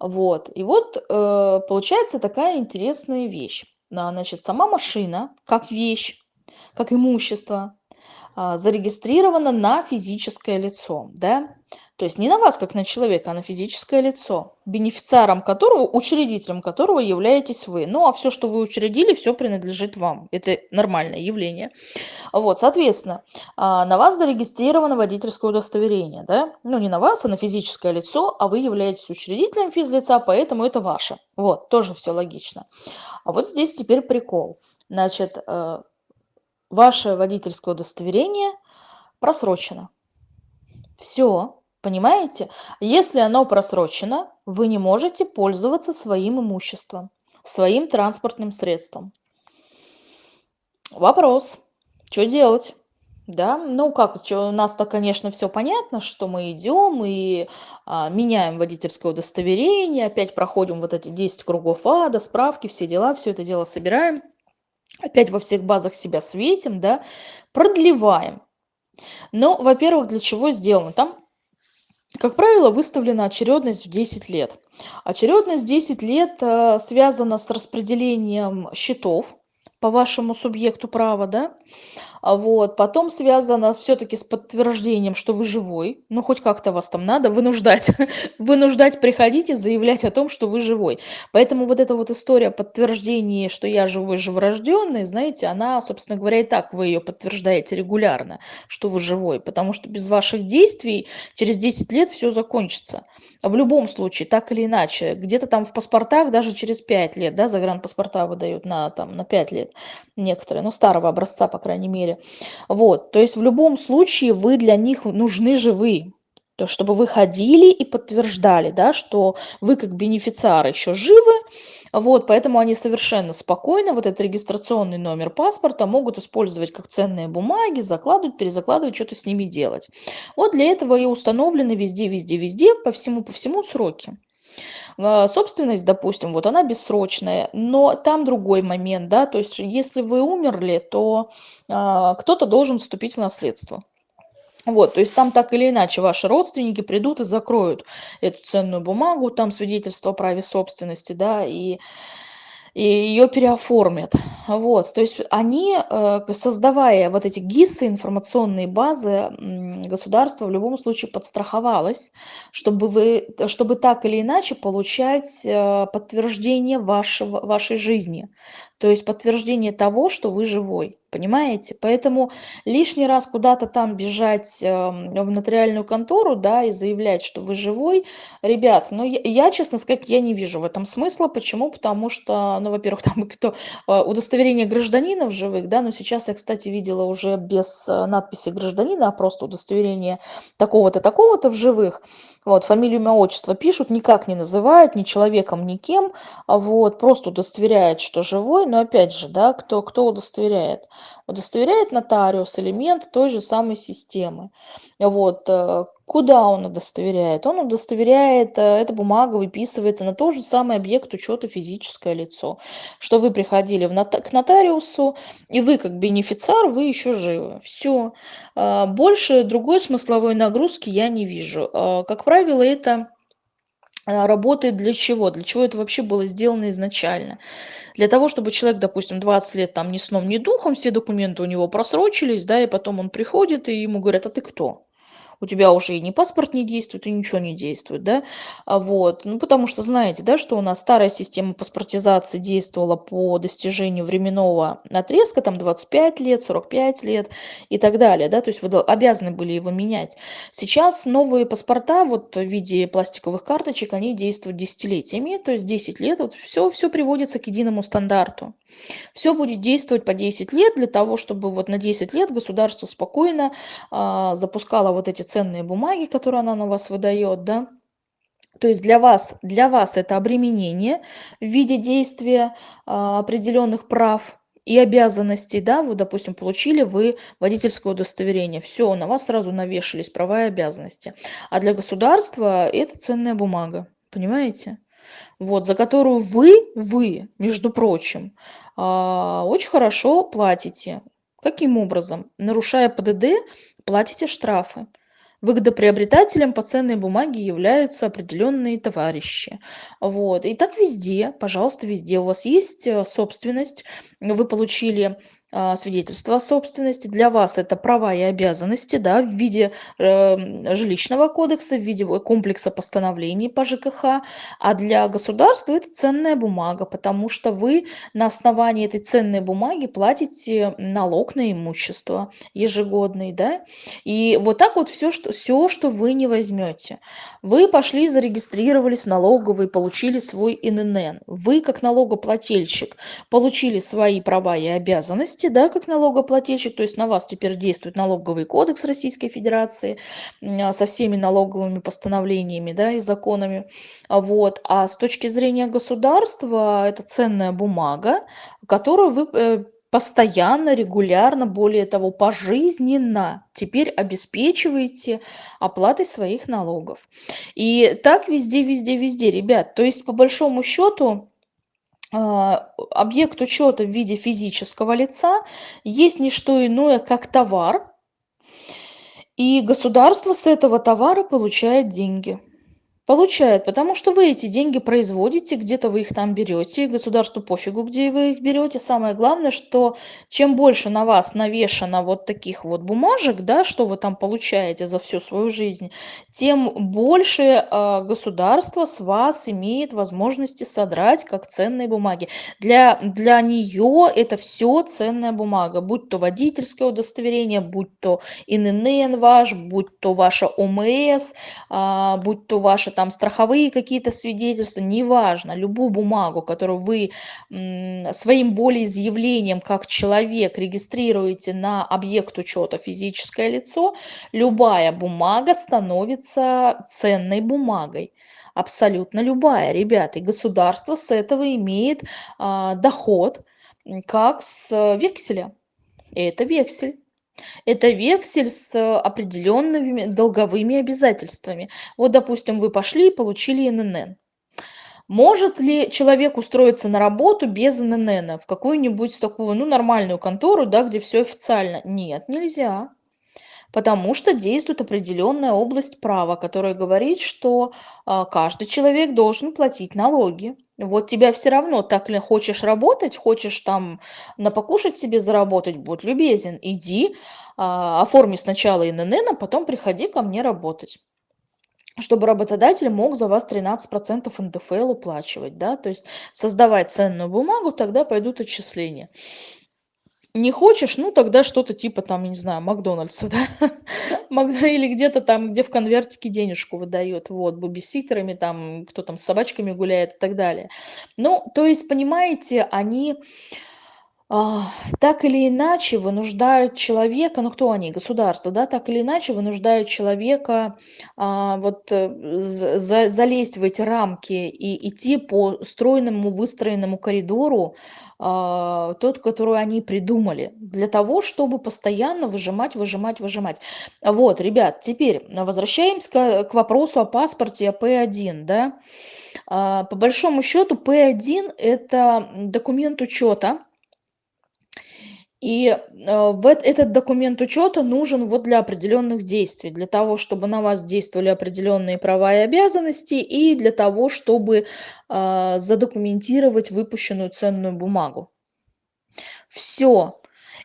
Вот. И вот э, получается такая интересная вещь. А, значит, сама машина, как вещь, как имущество, а, зарегистрирована на физическое лицо, да. То есть не на вас, как на человека, а на физическое лицо, бенефициаром которого, учредителем которого являетесь вы. Ну, а все, что вы учредили, все принадлежит вам. Это нормальное явление. Вот, соответственно, а, на вас зарегистрировано водительское удостоверение, да? Ну, не на вас, а на физическое лицо, а вы являетесь учредителем физлица, поэтому это ваше. Вот, тоже все логично. А вот здесь теперь прикол. Значит, э, ваше водительское удостоверение просрочено. Все, Понимаете? Если оно просрочено, вы не можете пользоваться своим имуществом, своим транспортным средством. Вопрос, что делать? Да, ну как, у нас-то, конечно, все понятно, что мы идем и а, меняем водительское удостоверение, опять проходим вот эти 10 кругов ада, справки, все дела, все это дело собираем, опять во всех базах себя светим, да, продлеваем. Но, во-первых, для чего сделано? Там как правило, выставлена очередность в 10 лет. Очередность 10 лет э, связана с распределением счетов по вашему субъекту права, да, а вот, потом связано все-таки с подтверждением, что вы живой, ну, хоть как-то вас там надо вынуждать, вынуждать приходить и заявлять о том, что вы живой. Поэтому вот эта вот история подтверждения, что я живой, живорожденный, знаете, она, собственно говоря, и так вы ее подтверждаете регулярно, что вы живой, потому что без ваших действий через 10 лет все закончится. В любом случае, так или иначе, где-то там в паспортах даже через 5 лет, да, загранпаспорта выдают на, там, на 5 лет некоторые, ну, старого образца, по крайней мере. Вот, то есть в любом случае вы для них нужны живы, то чтобы вы ходили и подтверждали, да, что вы как бенефициар еще живы, вот, поэтому они совершенно спокойно вот этот регистрационный номер паспорта могут использовать как ценные бумаги, закладывать, перезакладывать, что-то с ними делать. Вот для этого и установлены везде, везде, везде, по всему, по всему сроки. А, собственность, допустим, вот она бессрочная, но там другой момент, да, то есть если вы умерли, то а, кто-то должен вступить в наследство. Вот, то есть там так или иначе ваши родственники придут и закроют эту ценную бумагу, там свидетельство о праве собственности, да, и и ее переоформят. Вот, то есть они, э, создавая вот эти ГИСы, информационные базы, государство в любом случае подстраховалось, чтобы вы, чтобы так или иначе получать э, подтверждение вашего, вашей жизни, то есть подтверждение того, что вы живой. Понимаете? Поэтому лишний раз куда-то там бежать эм, в нотариальную контору, да, и заявлять, что вы живой, ребят, ну, я, я, честно сказать, я не вижу в этом смысла. Почему? Потому что, ну, во-первых, там кто, э, удостоверение гражданина в живых, да, но сейчас я, кстати, видела уже без э, надписи гражданина, а просто удостоверение такого-то, такого-то в живых. Вот, фамилию, имя, отчество пишут, никак не называют, ни человеком, ни кем, а вот, просто удостоверяют, что живой, но опять же, да, кто, кто удостоверяет? Удостоверяет нотариус, элемент той же самой системы. Вот, э, куда он удостоверяет? Он удостоверяет, э, эта бумага выписывается на тот же самый объект учета физическое лицо, что вы приходили в нота к нотариусу, и вы как бенефициар, вы еще живы. Все. А, больше другой смысловой нагрузки я не вижу. А, как правило, это а, работает для чего? Для чего это вообще было сделано изначально? Для того, чтобы человек, допустим, 20 лет там ни сном, ни духом, все документы у него просрочились, да, и потом он приходит, и ему говорят, а ты кто? У тебя уже и не паспорт не действует, и ничего не действует, да, а вот, ну, потому что знаете, да, что у нас старая система паспортизации действовала по достижению временного отрезка, там 25 лет, 45 лет и так далее, да, то есть вы обязаны были его менять. Сейчас новые паспорта вот в виде пластиковых карточек, они действуют десятилетиями, то есть 10 лет, вот все, все приводится к единому стандарту. Все будет действовать по 10 лет для того, чтобы вот на 10 лет государство спокойно а, запускало вот эти ценные бумаги, которые она на вас выдает, да. То есть для вас, для вас это обременение в виде действия а, определенных прав и обязанностей, да, вы, допустим, получили вы водительское удостоверение, все, на вас сразу навешались права и обязанности. А для государства это ценная бумага, понимаете? Вот, за которую вы, вы, между прочим, а, очень хорошо платите. Каким образом? Нарушая ПДД, платите штрафы. Выгодоприобретателем по ценной бумаге являются определенные товарищи. Вот. И так везде, пожалуйста, везде у вас есть э, собственность, вы получили свидетельство о собственности. Для вас это права и обязанности да, в виде э, жилищного кодекса, в виде комплекса постановлений по ЖКХ. А для государства это ценная бумага, потому что вы на основании этой ценной бумаги платите налог на имущество ежегодный. Да? И вот так вот все что, все, что вы не возьмете. Вы пошли, зарегистрировались в налоговой, получили свой ИНН. Вы, как налогоплательщик, получили свои права и обязанности ответственности, да, как налогоплательщик, то есть на вас теперь действует налоговый кодекс Российской Федерации а, со всеми налоговыми постановлениями, да, и законами, а вот, а с точки зрения государства это ценная бумага, которую вы э, постоянно, регулярно, более того, пожизненно теперь обеспечиваете оплатой своих налогов. И так везде, везде, везде, ребят. То есть, по большому счету, объект учета в виде физического лица есть не что иное, как товар, и государство с этого товара получает деньги. Получает, потому что вы эти деньги производите, где-то вы их там берете, государству пофигу, где вы их берете. Самое главное, что чем больше на вас навешано вот таких вот бумажек, да, что вы там получаете за всю свою жизнь, тем больше э, государство с вас имеет возможности содрать как ценные бумаги. Для, для нее это все ценная бумага, будь то водительское удостоверение, будь то ИНН ваш, будь то ваша ОМС, э, будь то ваша там страховые какие-то свидетельства, неважно, любую бумагу, которую вы своим волеизъявлением как человек регистрируете на объект учета физическое лицо, любая бумага становится ценной бумагой абсолютно любая, ребята. И государство с этого имеет а, доход, как с векселя. И это вексель. Это вексель с определенными долговыми обязательствами. Вот, допустим, вы пошли и получили ННН. Может ли человек устроиться на работу без ИНН в какую-нибудь такую, ну, нормальную контору, да, где все официально? Нет, нельзя. Потому что действует определенная область права, которая говорит, что а, каждый человек должен платить налоги. Вот тебя все равно, так ли хочешь работать, хочешь там на покушать себе заработать, будь любезен, иди, а, оформи сначала ИНН, а потом приходи ко мне работать чтобы работодатель мог за вас 13% НДФЛ уплачивать, да, то есть создавать ценную бумагу, тогда пойдут отчисления. Не хочешь, ну тогда что-то типа там, не знаю, Макдональдса, да, или где-то там, где в конвертике денежку выдает, вот, бубиситерами там, кто там с собачками гуляет и так далее. Ну, то есть, понимаете, они так или иначе вынуждают человека, ну кто они, государство, да, так или иначе вынуждают человека а, вот э, за, залезть в эти рамки и идти по стройному выстроенному коридору, а, тот, который они придумали, для того, чтобы постоянно выжимать, выжимать, выжимать. Вот, ребят, теперь возвращаемся к вопросу о паспорте, о П1, да. А, по большому счету П1 это документ учета, и, эт этот документ учета нужен вот для определенных действий, для того, чтобы на вас действовали определенные права и обязанности, и для того, чтобы, а, задокументировать выпущенную ценную бумагу. Все.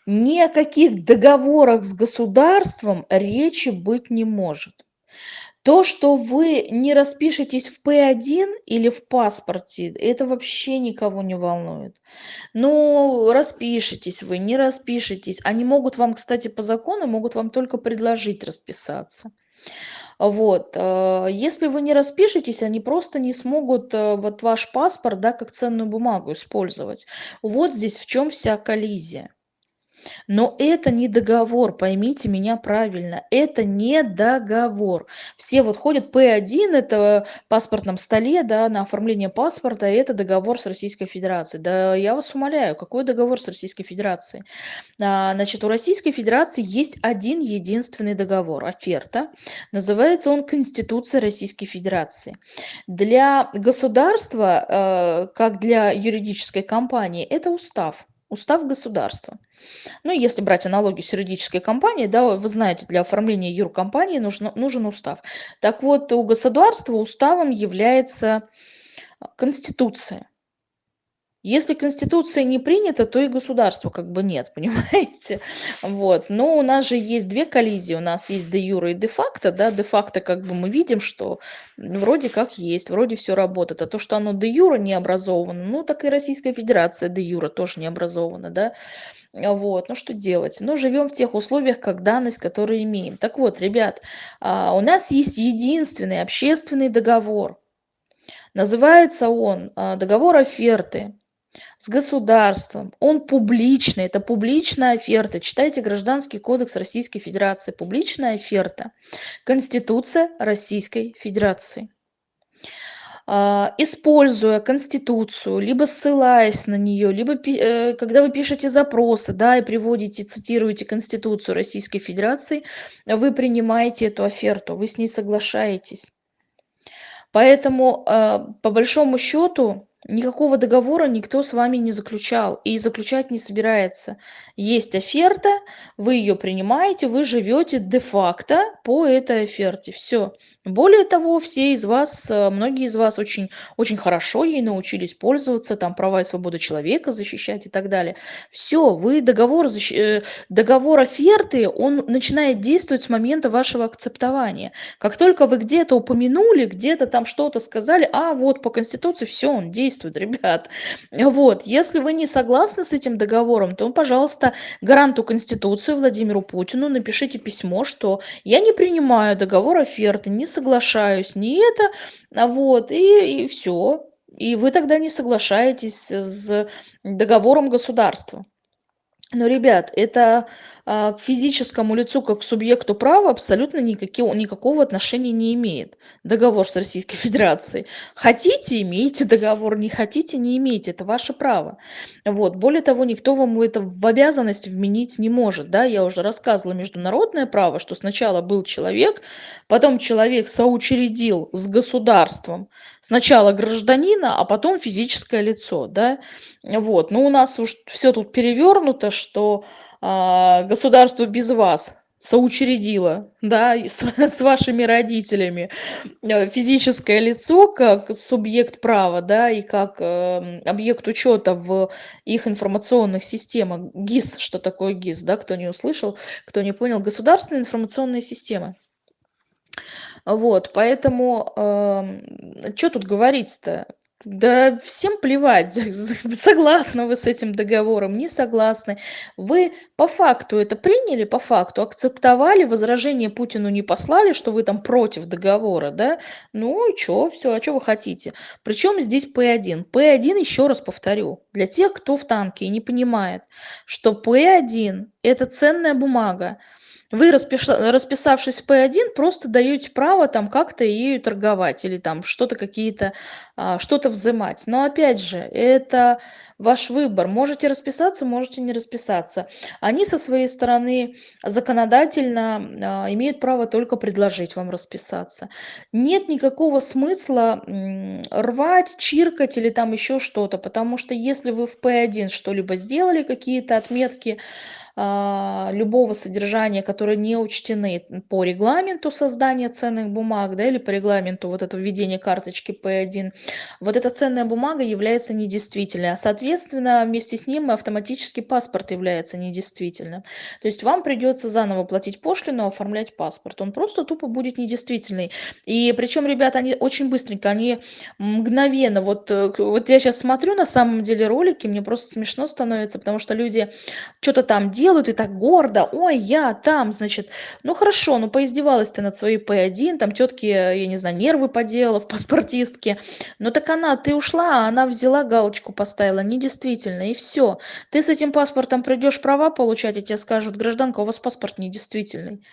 Ни о каких договорах с государством речи быть не может. То, что вы не распишетесь в П1 или в паспорте, это вообще никого не волнует. Ну, распишитесь вы, не распишитесь. Они могут вам, кстати, по закону, могут вам только предложить расписаться. Вот. Э, если вы не распишетесь, они просто не смогут э, вот ваш паспорт, да, как ценную бумагу использовать. Вот здесь в чем вся коллизия. Но это не договор, поймите меня правильно, это не договор. Все вот ходят П1, это в паспортном столе, да, на оформление паспорта, это договор с Российской Федерацией. Да я вас умоляю, какой договор с Российской Федерацией? А, значит, у Российской Федерации есть один единственный договор, оферта. Называется он Конституция Российской Федерации. Для государства, э, как для юридической компании, это устав. Устав государства. Ну, если брать аналогию с юридической компанией, да, вы знаете, для оформления юркомпании нужно, нужен устав. Так вот, у государства уставом является Конституция. Если Конституция не принята, то и государства как бы нет, понимаете? Вот. Но у нас же есть две коллизии. У нас есть де юра и де факто. Да? Де факто как бы мы видим, что вроде как есть, вроде все работает. А то, что оно де юра не образовано, ну так и Российская Федерация де юра тоже не образована. Да? Вот, ну что делать? Ну, живем в тех условиях, как данность, которую имеем. Так вот, ребят, а, у нас есть единственный общественный договор. Называется он а, договор оферты с государством. Он публичный, это публичная оферта. Читайте Гражданский кодекс Российской Федерации. Публичная оферта. Конституция Российской Федерации. А, используя Конституцию, либо ссылаясь на нее, либо э, когда вы пишете запросы, да, и приводите, цитируете Конституцию Российской Федерации, вы принимаете эту оферту, вы с ней соглашаетесь. Поэтому, а, по большому счету, Никакого договора никто с вами не заключал и заключать не собирается. Есть оферта, вы ее принимаете, вы живете де-факто по этой оферте. Все. Более того, все из вас, э, многие из вас очень, очень хорошо ей научились пользоваться, там права и свободы человека защищать и так далее. Все, вы договор, э, договор оферты, он начинает действовать с момента вашего акцептования. Как только вы где-то упомянули, где-то там что-то сказали, а вот по Конституции все, он действует, ребят. Вот, если вы не согласны с этим договором, то, пожалуйста, гаранту Конституции Владимиру Путину напишите письмо, что я не принимаю договор оферты, не соглашаюсь, не это, а вот, и, и все. И вы тогда не соглашаетесь с договором государства. Но, ребят, это к физическому лицу как к субъекту права абсолютно никакого, никакого отношения не имеет договор с Российской Федерацией. Хотите, имейте договор, не хотите, не имейте, это ваше право. Вот. Более того, никто вам это в обязанность вменить не может. Да? Я уже рассказывала международное право, что сначала был человек, потом человек соучредил с государством сначала гражданина, а потом физическое лицо. Да? Вот. Но у нас уж все тут перевернуто, что а, государство без вас соучредило, да, с, с вашими родителями э, физическое лицо как субъект права, да, и как э, объект учета в их информационных системах. ГИС, что такое ГИС, да, кто не услышал, кто не понял, государственные информационные системы. Вот, поэтому, э, что тут говорить-то? Да всем плевать, согласны вы с этим договором, не согласны. Вы по факту это приняли, по факту акцептовали, возражение Путину не послали, что вы там против договора, да? Ну и что, все, а что вы хотите? Причем здесь П1? П1, еще раз повторю, для тех, кто в танке и не понимает, что П1 это ценная бумага, вы, расписавшись в П1, просто даете право там как-то ею торговать или там что-то какие-то, а, что-то взимать. Но опять же, это ваш выбор. Можете расписаться, можете не расписаться. Они со своей стороны законодательно а, имеют право только предложить вам расписаться. Нет никакого смысла рвать, чиркать или там еще что-то, потому что если вы в P1 что-либо сделали, какие-то отметки, а, любого содержания, которые не учтены по регламенту создания ценных бумаг, да, или по регламенту вот это введение карточки P1, вот эта ценная бумага является недействительной, а соответственно вместе с ним автоматически паспорт является недействительным. То есть вам придется заново платить пошлину, оформлять паспорт. Он просто тупо будет недействительный. И причем, ребята, они очень быстренько, они мгновенно, вот, э, вот я сейчас смотрю на самом деле ролики, мне просто смешно становится, потому что люди что-то там делают, и так гордо. Ой, я там, значит, ну хорошо, ну поиздевалась ты над своей П1, там тетки, я не знаю, нервы поделала в паспортистке. Ну так она, ты ушла, а она взяла галочку, поставила, недействительно, и все. Ты с этим паспортом придешь права получать, и тебе скажут, гражданка, у вас паспорт недействительный.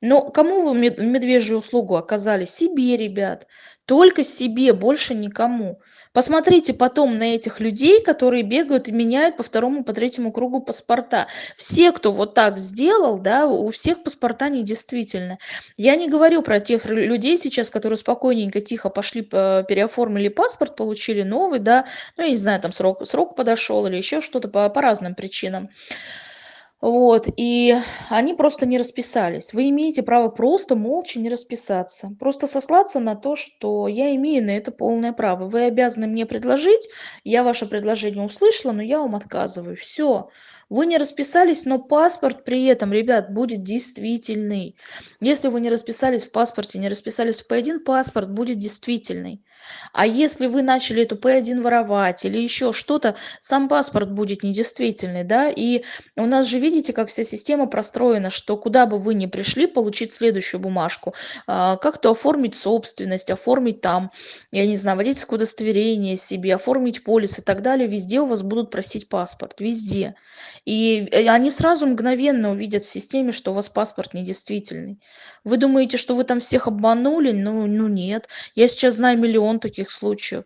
Но кому вы медвежью услугу оказали? Себе, ребят. Только себе, больше никому. Посмотрите потом на этих людей, которые бегают и меняют по второму, по третьему кругу паспорта. Все, кто вот так сделал, да, у всех паспорта недействительны. Я не говорю про тех людей сейчас, которые спокойненько, тихо пошли, переоформили паспорт, получили новый, да, ну, я не знаю, там срок, срок подошел или еще что-то по, по разным причинам. Вот, и они просто не расписались. Вы имеете право просто молча не расписаться. Просто сослаться на то, что я имею на это полное право. Вы обязаны мне предложить, я ваше предложение услышала, но я вам отказываю. Все. Вы не расписались, но паспорт при этом, ребят, будет действительный. Если вы не расписались в паспорте, не расписались в P1, паспорт будет действительный. А если вы начали эту P1 воровать или еще что-то, сам паспорт будет недействительный, да, и у нас же видите, как вся система простроена, что куда бы вы ни пришли, получить следующую бумажку, а, как-то оформить собственность, оформить там, я не знаю, водительское удостоверение себе, оформить полис и так далее, везде у вас будут просить паспорт, везде. И э, они сразу мгновенно увидят в системе, что у вас паспорт недействительный. Вы думаете, что вы там всех обманули? Ну, ну нет. Я сейчас знаю миллион таких случаев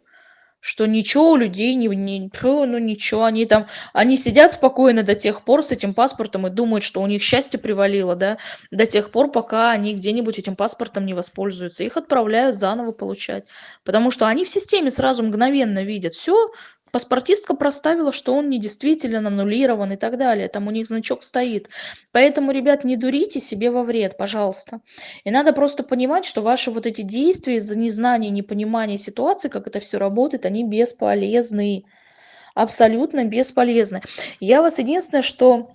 что ничего у людей не, не ну ничего, они там, они сидят спокойно до тех пор с этим паспортом и думают, что у них счастье привалило, да, до тех пор, пока они где-нибудь этим паспортом не воспользуются. Их отправляют заново получать, потому что они в системе сразу мгновенно видят, все, паспортистка проставила, что он недействителен, аннулирован и так далее. Там у них значок стоит. Поэтому, ребят, не дурите себе во вред, пожалуйста. И надо просто понимать, что ваши вот эти действия из-за незнания, непонимания ситуации, как это все работает, они бесполезны. Абсолютно бесполезны. Я вас единственное, что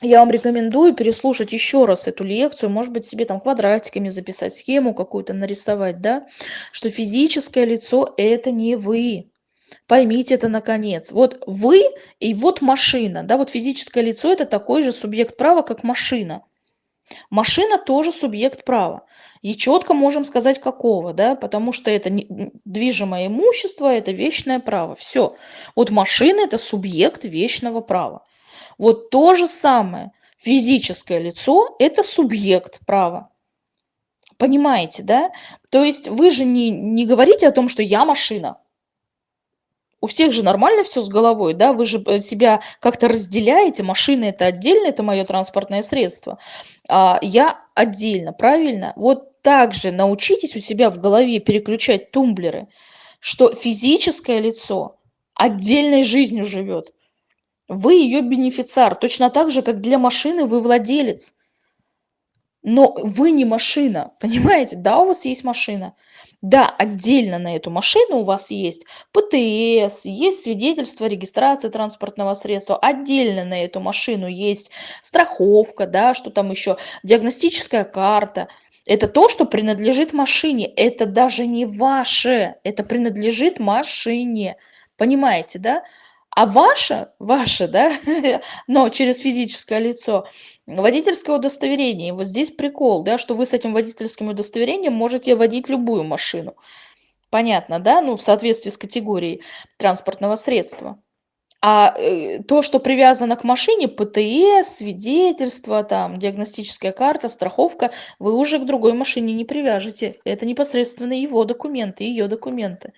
я вам рекомендую переслушать еще раз эту лекцию, может быть, себе там квадратиками записать, схему какую-то нарисовать, да, что физическое лицо – это не вы. Поймите это наконец. Вот вы и вот машина. Да, вот физическое лицо – это такой же субъект права, как машина. Машина тоже субъект права. И четко можем сказать, какого, да, потому что это движимое имущество, это вечное право. Все. Вот машина – это субъект вечного права. Вот то же самое. Физическое лицо – это субъект права. Понимаете, да? То есть вы же не, не говорите о том, что я машина. У всех же нормально все с головой, да? Вы же э, себя как-то разделяете. Машина это отдельно, это мое транспортное средство. А я отдельно, правильно? Вот так же научитесь у себя в голове переключать тумблеры, что физическое лицо отдельной жизнью живет. Вы ее бенефициар, точно так же, как для машины вы владелец. Но вы не машина, понимаете? Да, у вас есть машина. Да, отдельно на эту машину у вас есть ПТС, есть свидетельство о регистрации транспортного средства, отдельно на эту машину есть страховка, да, что там еще, диагностическая карта. Это то, что принадлежит машине. Это даже не ваше, это принадлежит машине. Понимаете, да? А ваше, ваше, да, но через физическое лицо, водительское удостоверение. И вот здесь прикол, да, что вы с этим водительским удостоверением можете водить любую машину. Понятно, да? Ну, в соответствии с категорией транспортного средства. А э, то, что привязано к машине, ПТС, свидетельство, там, диагностическая карта, страховка, вы уже к другой машине не привяжете. Это непосредственно его документы, ее документы.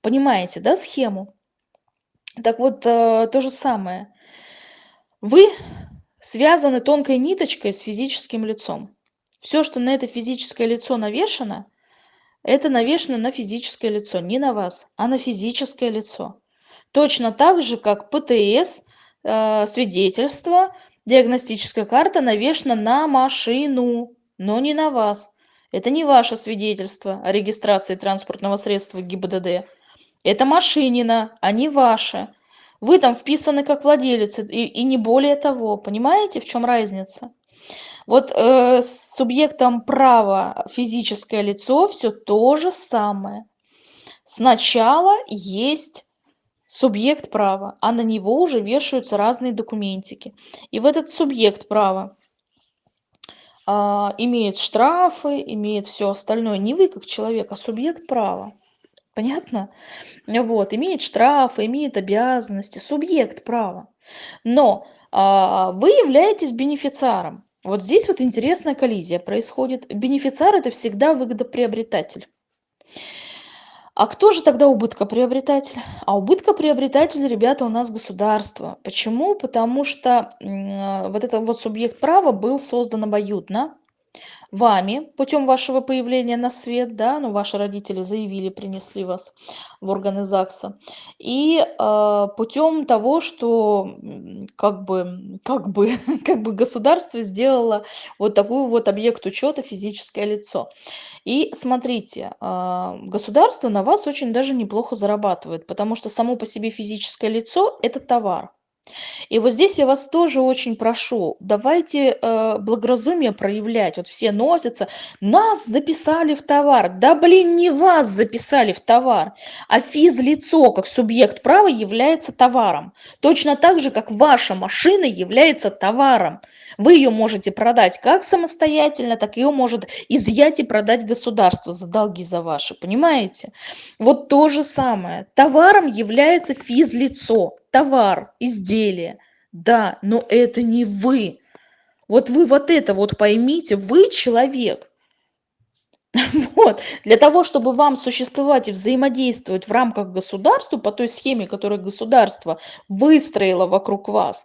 Понимаете, да, схему? Так вот, э, то же самое. Вы связаны тонкой ниточкой с физическим лицом. Все, что на это физическое лицо навешено, это навешено на физическое лицо, не на вас, а на физическое лицо. Точно так же, как ПТС, э, свидетельство, диагностическая карта навешена на машину, но не на вас. Это не ваше свидетельство о регистрации транспортного средства ГИБДД. Это машинина, а не ваше. Вы там вписаны как владелец, и, и не более того. Понимаете, в чем разница? Вот э, с субъектом права физическое лицо все то же самое. Сначала есть субъект права, а на него уже вешаются разные документики. И в этот субъект права э, имеет штрафы, имеет все остальное. Не вы как человек, а субъект права. Понятно? Вот, имеет штрафы, имеет обязанности, субъект права. Но а, вы являетесь бенефициаром. Вот здесь вот интересная коллизия происходит. Бенефициар это всегда выгодоприобретатель. А кто же тогда убыткоприобретатель? А убыткоприобретатель, ребята, у нас государство. Почему? Потому что э, вот этот вот субъект права был создан обоюдно вами путем вашего появления на свет, да, ну, ваши родители заявили, принесли вас в органы ЗАГСа, и э, путем того, что как бы, как бы, как бы государство сделало вот такой вот объект учета физическое лицо. И смотрите, э, государство на вас очень даже неплохо зарабатывает, потому что само по себе физическое лицо – это товар. И вот здесь я вас тоже очень прошу, давайте э, благоразумие проявлять. Вот все носятся, нас записали в товар. Да блин, не вас записали в товар, а физлицо как субъект права является товаром. Точно так же, как ваша машина является товаром. Вы ее можете продать как самостоятельно, так ее может изъять и продать государство за долги за ваши. Понимаете? Вот то же самое. Товаром является физлицо товар, изделие. Да, но это не вы. Вот вы вот это вот поймите, вы человек. Вот. Для того, чтобы вам существовать и взаимодействовать в рамках государства по той схеме, которую государство выстроило вокруг вас,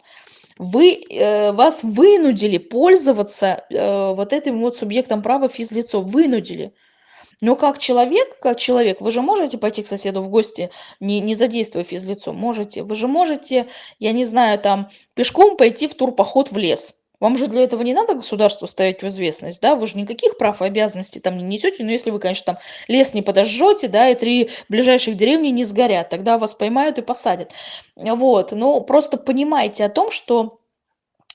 вы, э, вас вынудили пользоваться э, вот этим вот субъектом права физлицо, вынудили. Но как человек, как человек, вы же можете пойти к соседу в гости, не, не задействуя физлицо? Можете. Вы же можете, я не знаю, там, пешком пойти в турпоход в лес. Вам же для этого не надо государству ставить в известность, да? Вы же никаких прав и обязанностей там не несете, но если вы, конечно, там лес не подожжете, да, и три ближайших деревни не сгорят, тогда вас поймают и посадят. Вот, но просто понимайте о том, что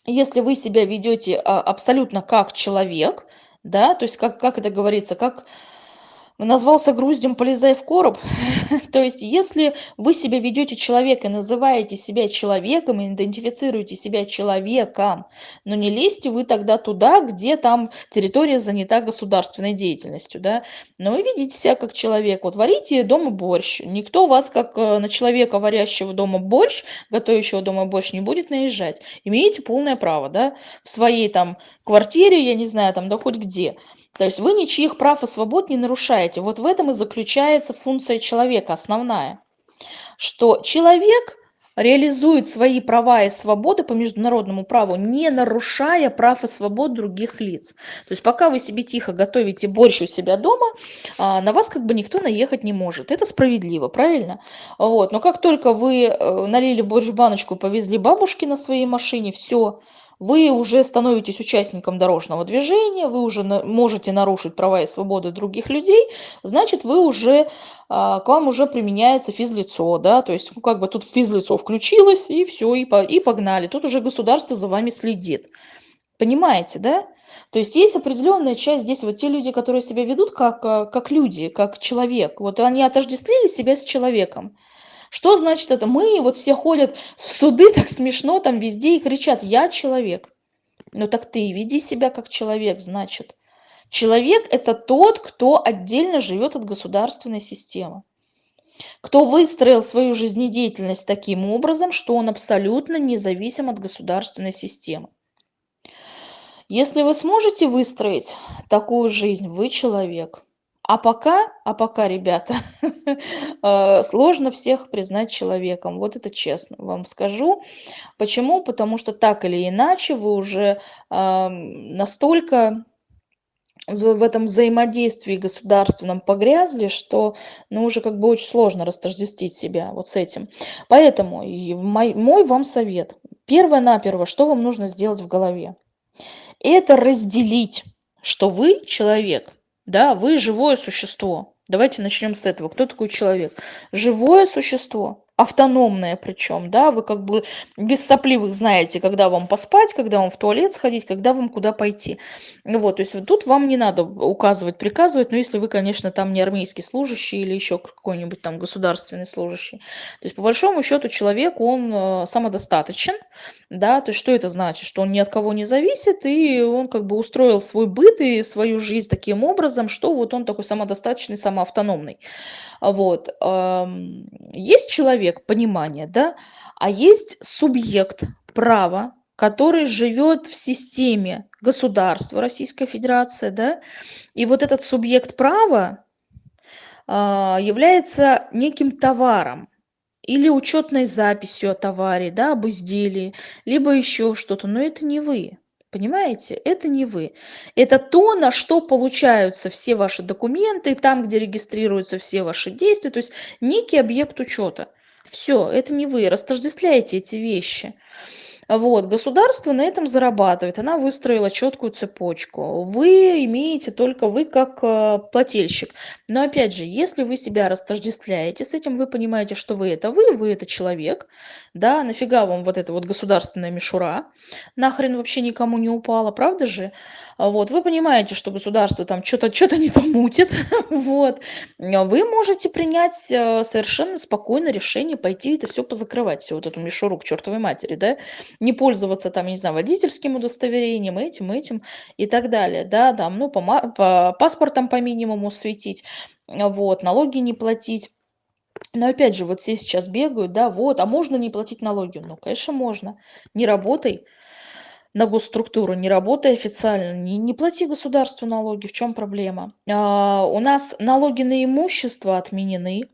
если вы себя ведете а, абсолютно как человек, да, то есть как, как это говорится, как назвался груздем, полезай в короб. То есть, если вы себя ведете человека, называете себя человеком, идентифицируете себя человеком, но не лезьте вы тогда туда, где там территория занята государственной деятельностью, да, но вы ведите себя как человек. Вот варите дома борщ, никто вас как э, на человека, варящего дома борщ, готовящего дома борщ, не будет наезжать. Имеете полное право, да, в своей там квартире, я не знаю, там, да хоть где. То есть вы ничьих прав и свобод не нарушаете. Вот в этом и заключается функция человека основная. Что человек реализует свои права и свободы по международному праву, не нарушая прав и свобод других лиц. То есть пока вы себе тихо готовите борщ у себя дома, а, на вас как бы никто наехать не может. Это справедливо, правильно? Вот. Но как только вы э, налили борщ в баночку, повезли бабушки на своей машине, все, вы уже становитесь участником дорожного движения, вы уже можете нарушить права и свободы других людей, значит, вы уже, а, к вам уже применяется физлицо, да, то есть ну, как бы тут физлицо включилось, и все, и, по, и погнали. Тут уже государство за вами следит. Понимаете, да? То есть есть определенная часть здесь, вот те люди, которые себя ведут как, а, как люди, как человек, вот они отождествили себя с человеком. Что значит это? Мы вот все ходят в суды, так смешно там везде и кричат, я человек. Ну так ты веди себя как человек, значит. Человек – это тот, кто отдельно живет от государственной системы. Кто выстроил свою жизнедеятельность таким образом, что он абсолютно независим от государственной системы. Если вы сможете выстроить такую жизнь, вы человек – а пока, а пока, ребята, э, сложно всех признать человеком. Вот это честно вам скажу. Почему? Потому что так или иначе вы уже настолько в этом взаимодействии государственном погрязли, что ну, уже как бы очень сложно растождествить себя вот с этим. Поэтому мой, мой вам совет. Первое-наперво, что вам нужно сделать в голове? Это разделить, что вы человек – да, вы живое существо. Давайте начнем с этого. Кто такой человек? Живое существо автономная причем, да, вы как бы без сопливых знаете, когда вам поспать, когда вам в туалет сходить, когда вам куда пойти. Ну вот, то есть вот тут вам не надо указывать, приказывать, но если вы, конечно, там не армейский служащий или еще какой-нибудь там государственный служащий. То есть по большому счету человек, он э, самодостаточен, да, то есть что это значит? Что он ни от кого не зависит, и он как бы устроил свой быт и свою жизнь таким образом, что вот он такой самодостаточный, самоавтономный. Вот. Есть человек, понимание, да, а есть субъект права, который живет в системе государства Российской Федерации, да, и вот этот субъект права а, является неким товаром или учетной записью о товаре, да, об изделии, либо еще что-то, но это не вы. Понимаете? Это не вы. Это то, на что получаются все ваши документы, там, где регистрируются все ваши действия, то есть некий объект учета. Все, это не вы. Растождествляете эти вещи. Вот, государство на этом зарабатывает, она выстроила четкую цепочку. Вы имеете только вы как э, плательщик. Но опять же, если вы себя растождествляете с этим, вы понимаете, что вы это вы, вы это человек, да, нафига вам вот эта вот государственная мишура, нахрен вообще никому не упала, правда же? Вот, вы понимаете, что государство там что-то что не то мутит, вот, вы можете принять э, совершенно спокойно решение пойти это все позакрывать, всю вот эту мишуру к чертовой матери, да, не пользоваться там, не знаю, водительским удостоверением, этим, этим и так далее, да, там, ну, по, по паспортам по минимуму светить, вот, налоги не платить. Но опять же, вот все сейчас бегают, да, вот, а можно не платить налоги? Ну, конечно, можно. Не работай на госструктуру, не работай официально, не, не плати государству налоги, в чем проблема? А, у нас налоги на имущество отменены,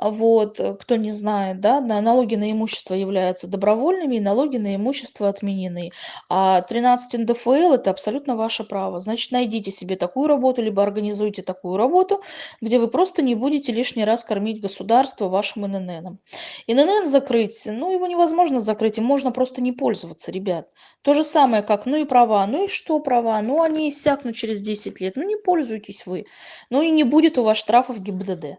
вот, э, кто не знает, да, налоги на имущество являются добровольными, и налоги на имущество отменены. А 13 НДФЛ– это абсолютно ваше право. Значит, найдите себе такую работу, либо организуйте такую работу, где вы просто не будете лишний раз кормить государство вашим ИНН. ИНН закрыть, ну, его невозможно закрыть, им можно просто не пользоваться, ребят. То же самое, как, ну и права, ну и что права, ну они иссякнут через 10 лет, ну не пользуйтесь вы, ну и не будет у вас штрафов ГИБДД.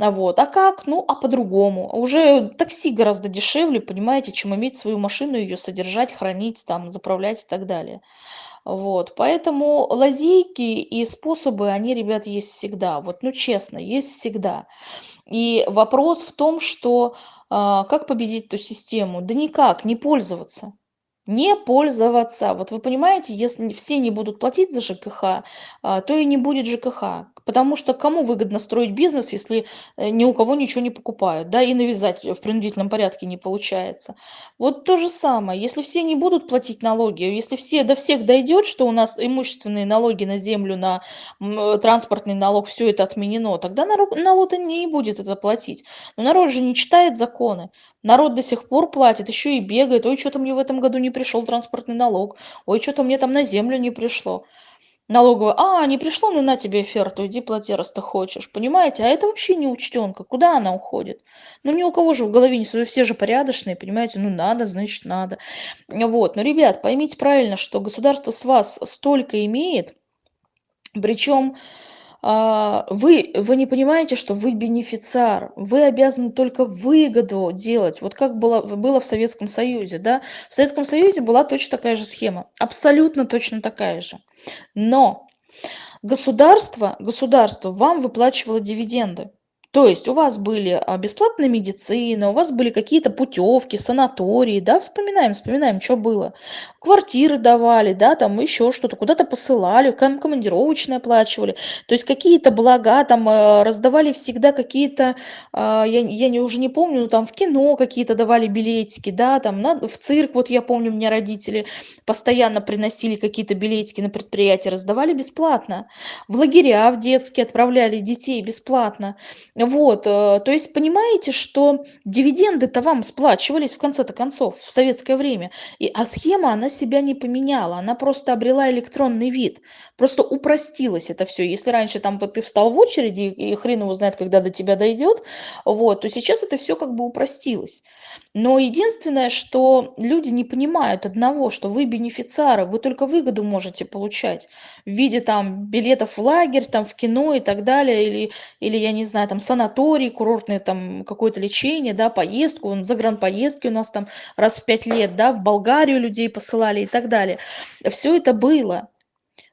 А вот, а как? Ну, а по-другому. Уже такси гораздо дешевле, понимаете, чем иметь свою машину, ее содержать, хранить, там, заправлять и так далее. Вот, поэтому лазейки и способы, они, ребят, есть всегда. Вот, ну, честно, есть всегда. И вопрос в том, что а, как победить эту систему? Да никак, не пользоваться. Не пользоваться. Вот вы понимаете, если все не будут платить за ЖКХ, а, то и не будет ЖКХ. Потому что кому выгодно строить бизнес, если э, ни у кого ничего не покупают, да, и навязать в принудительном порядке не получается. Вот то же самое, если все не будут платить налоги, если все до всех дойдет, что у нас имущественные налоги на землю, на э, транспортный налог, все это отменено, тогда народ, народ не будет это платить. Но народ же не читает законы. Народ до сих пор платит, еще и бегает. Ой, что-то мне в этом году не пришел транспортный налог. Ой, что-то мне там на землю не пришло налоговая: "А, не пришло, ну на тебе оферту, иди плати, раз ты хочешь". Понимаете? А это вообще не учтенка. Куда она уходит? Ну ни у кого же в голове не все же порядочные, понимаете? Ну надо, значит надо. Вот. Но, ребят, поймите правильно, что государство с вас столько имеет, причем вы, вы не понимаете, что вы бенефициар, вы обязаны только выгоду делать, вот как было, было в Советском Союзе, да, в Советском Союзе была точно такая же схема, абсолютно точно такая же, но государство, государство вам выплачивало дивиденды, то есть у вас были а, бесплатная медицина, у вас были какие-то путевки, санатории, да, вспоминаем, вспоминаем, что было. Квартиры давали, да, там еще что-то, куда-то посылали, ком- командировочные оплачивали. То есть какие-то блага там э, раздавали всегда какие-то, а, я, я не, уже не помню, ну там в кино какие-то давали билетики, да, там на, в цирк, вот я помню, мне родители постоянно приносили какие-то билетики на предприятие, раздавали бесплатно. В лагеря в детские отправляли детей бесплатно. Вот, э, то есть понимаете, что дивиденды-то вам сплачивались в конце-то концов в советское время, и, а схема, она себя не поменяла, она просто обрела электронный вид, просто упростилось это все. Если раньше там ты встал в очереди, и хрен его знает, когда до тебя дойдет, вот, то сейчас это все как бы упростилось. Но единственное, что люди не понимают одного, что вы бенефициары, вы только выгоду можете получать в виде там билетов в лагерь, там в кино и так далее, или, или я не знаю, там санаторий, курортное там какое-то лечение, да, поездку, загранпоездки у нас там раз в пять лет, да, в Болгарию людей посылали и так далее. Все это было.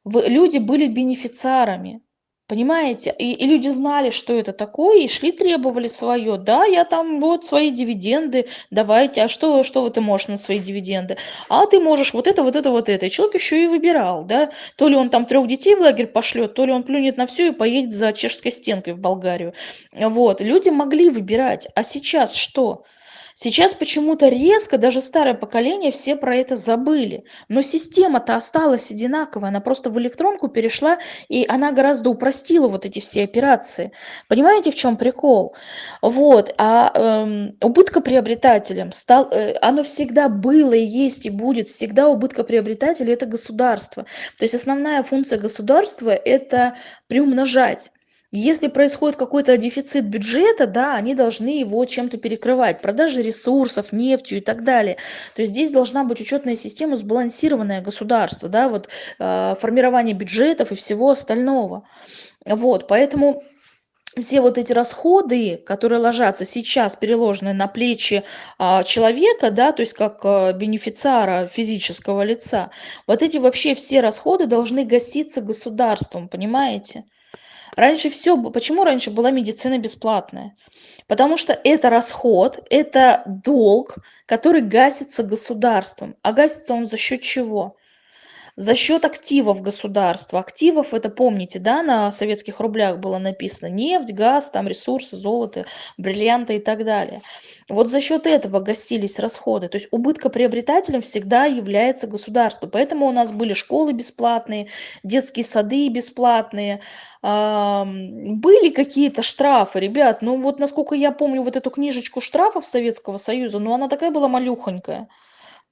Вы, люди были бенефициарами. Понимаете? И, и люди знали, что это такое, и шли, требовали свое. Да, я там вот свои дивиденды, давайте. А что, что ты можешь на свои дивиденды? А ты можешь вот это, вот это, вот это. И человек еще и выбирал, да. То ли он там трех детей в лагерь пошлет, то ли он плюнет на все и поедет за чешской стенкой в Болгарию. Вот. Люди могли выбирать. А сейчас что? Сейчас почему-то резко, даже старое поколение, все про это забыли. Но система-то осталась одинаковая, она просто в электронку перешла, и она гораздо упростила вот эти все операции. Понимаете, в чем прикол? Вот, а эм, убыткоприобретателем стал, э, оно всегда было и есть и будет, всегда убыткоприобретатель это государство. То есть основная функция государства это приумножать. Если происходит какой-то дефицит бюджета, да, они должны его чем-то перекрывать, продажи ресурсов, нефтью и так далее. То есть здесь должна быть учетная система, сбалансированное государство, да, вот э, формирование бюджетов и всего остального. Вот, поэтому все вот эти расходы, которые ложатся сейчас, переложенные на плечи а, человека, да, то есть как а, бенефициара физического лица, вот эти вообще все расходы должны гаситься государством, понимаете? Раньше все, почему раньше была медицина бесплатная? Потому что это расход, это долг, который гасится государством. А гасится он за счет чего? За счет активов государства. Активов, это помните, да, на советских рублях было написано нефть, газ, там ресурсы, золото, бриллианты и так далее. Вот за счет этого гасились расходы. То есть убыткоприобретателем всегда является государство. Поэтому у нас были школы бесплатные, детские сады бесплатные, были какие-то штрафы, ребят. Ну вот насколько я помню вот эту книжечку штрафов Советского Союза, ну она такая была малюхонькая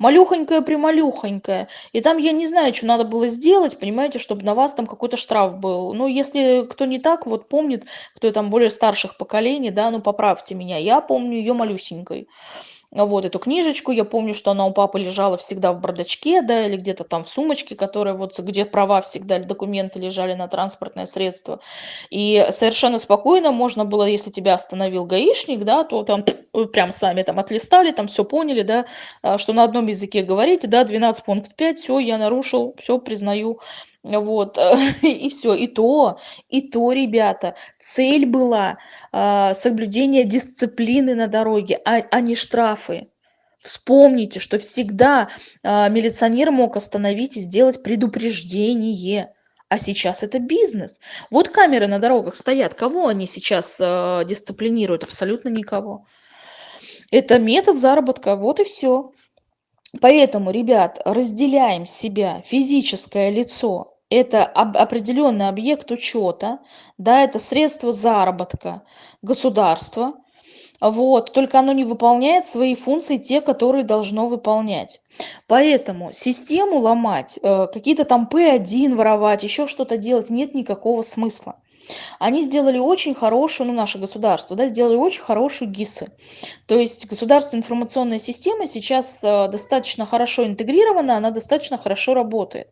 малюхонькая-прималюхонькая. И там я не знаю, что надо было сделать, понимаете, чтобы на вас там какой-то штраф был. Ну, если кто не так, вот помнит, кто там более старших поколений, да, ну, поправьте меня. Я помню ее малюсенькой. Вот эту книжечку. Я помню, что она у папы лежала всегда в бардачке, да, или где-то там в сумочке, которая вот, где права всегда, документы лежали на транспортное средство. И совершенно спокойно можно было, если тебя остановил гаишник, да, то там прям сами там отлистали, там все поняли, да, а, что на одном языке говорите, да, 12 пункт 5, все, я нарушил, все, признаю. Вот, и все, и то, и то, ребята, цель была а, соблюдение дисциплины на дороге, а, а не штрафы. Вспомните, что всегда а, милиционер мог остановить и сделать предупреждение. А сейчас это бизнес. Вот камеры на дорогах стоят. Кого они сейчас э, дисциплинируют? Абсолютно никого. Это метод заработка. Вот и все. Поэтому, ребят, разделяем себя, физическое лицо это определенный объект учета, да, это средство заработка государства, вот, только оно не выполняет свои функции, те, которые должно выполнять. Поэтому систему ломать, э, какие-то там P1 воровать, еще что-то делать нет никакого смысла. Они сделали очень хорошую, ну, наше государство, да, сделали очень хорошую ГИСы. То есть государственная информационная система сейчас э, достаточно хорошо интегрирована, она достаточно хорошо работает.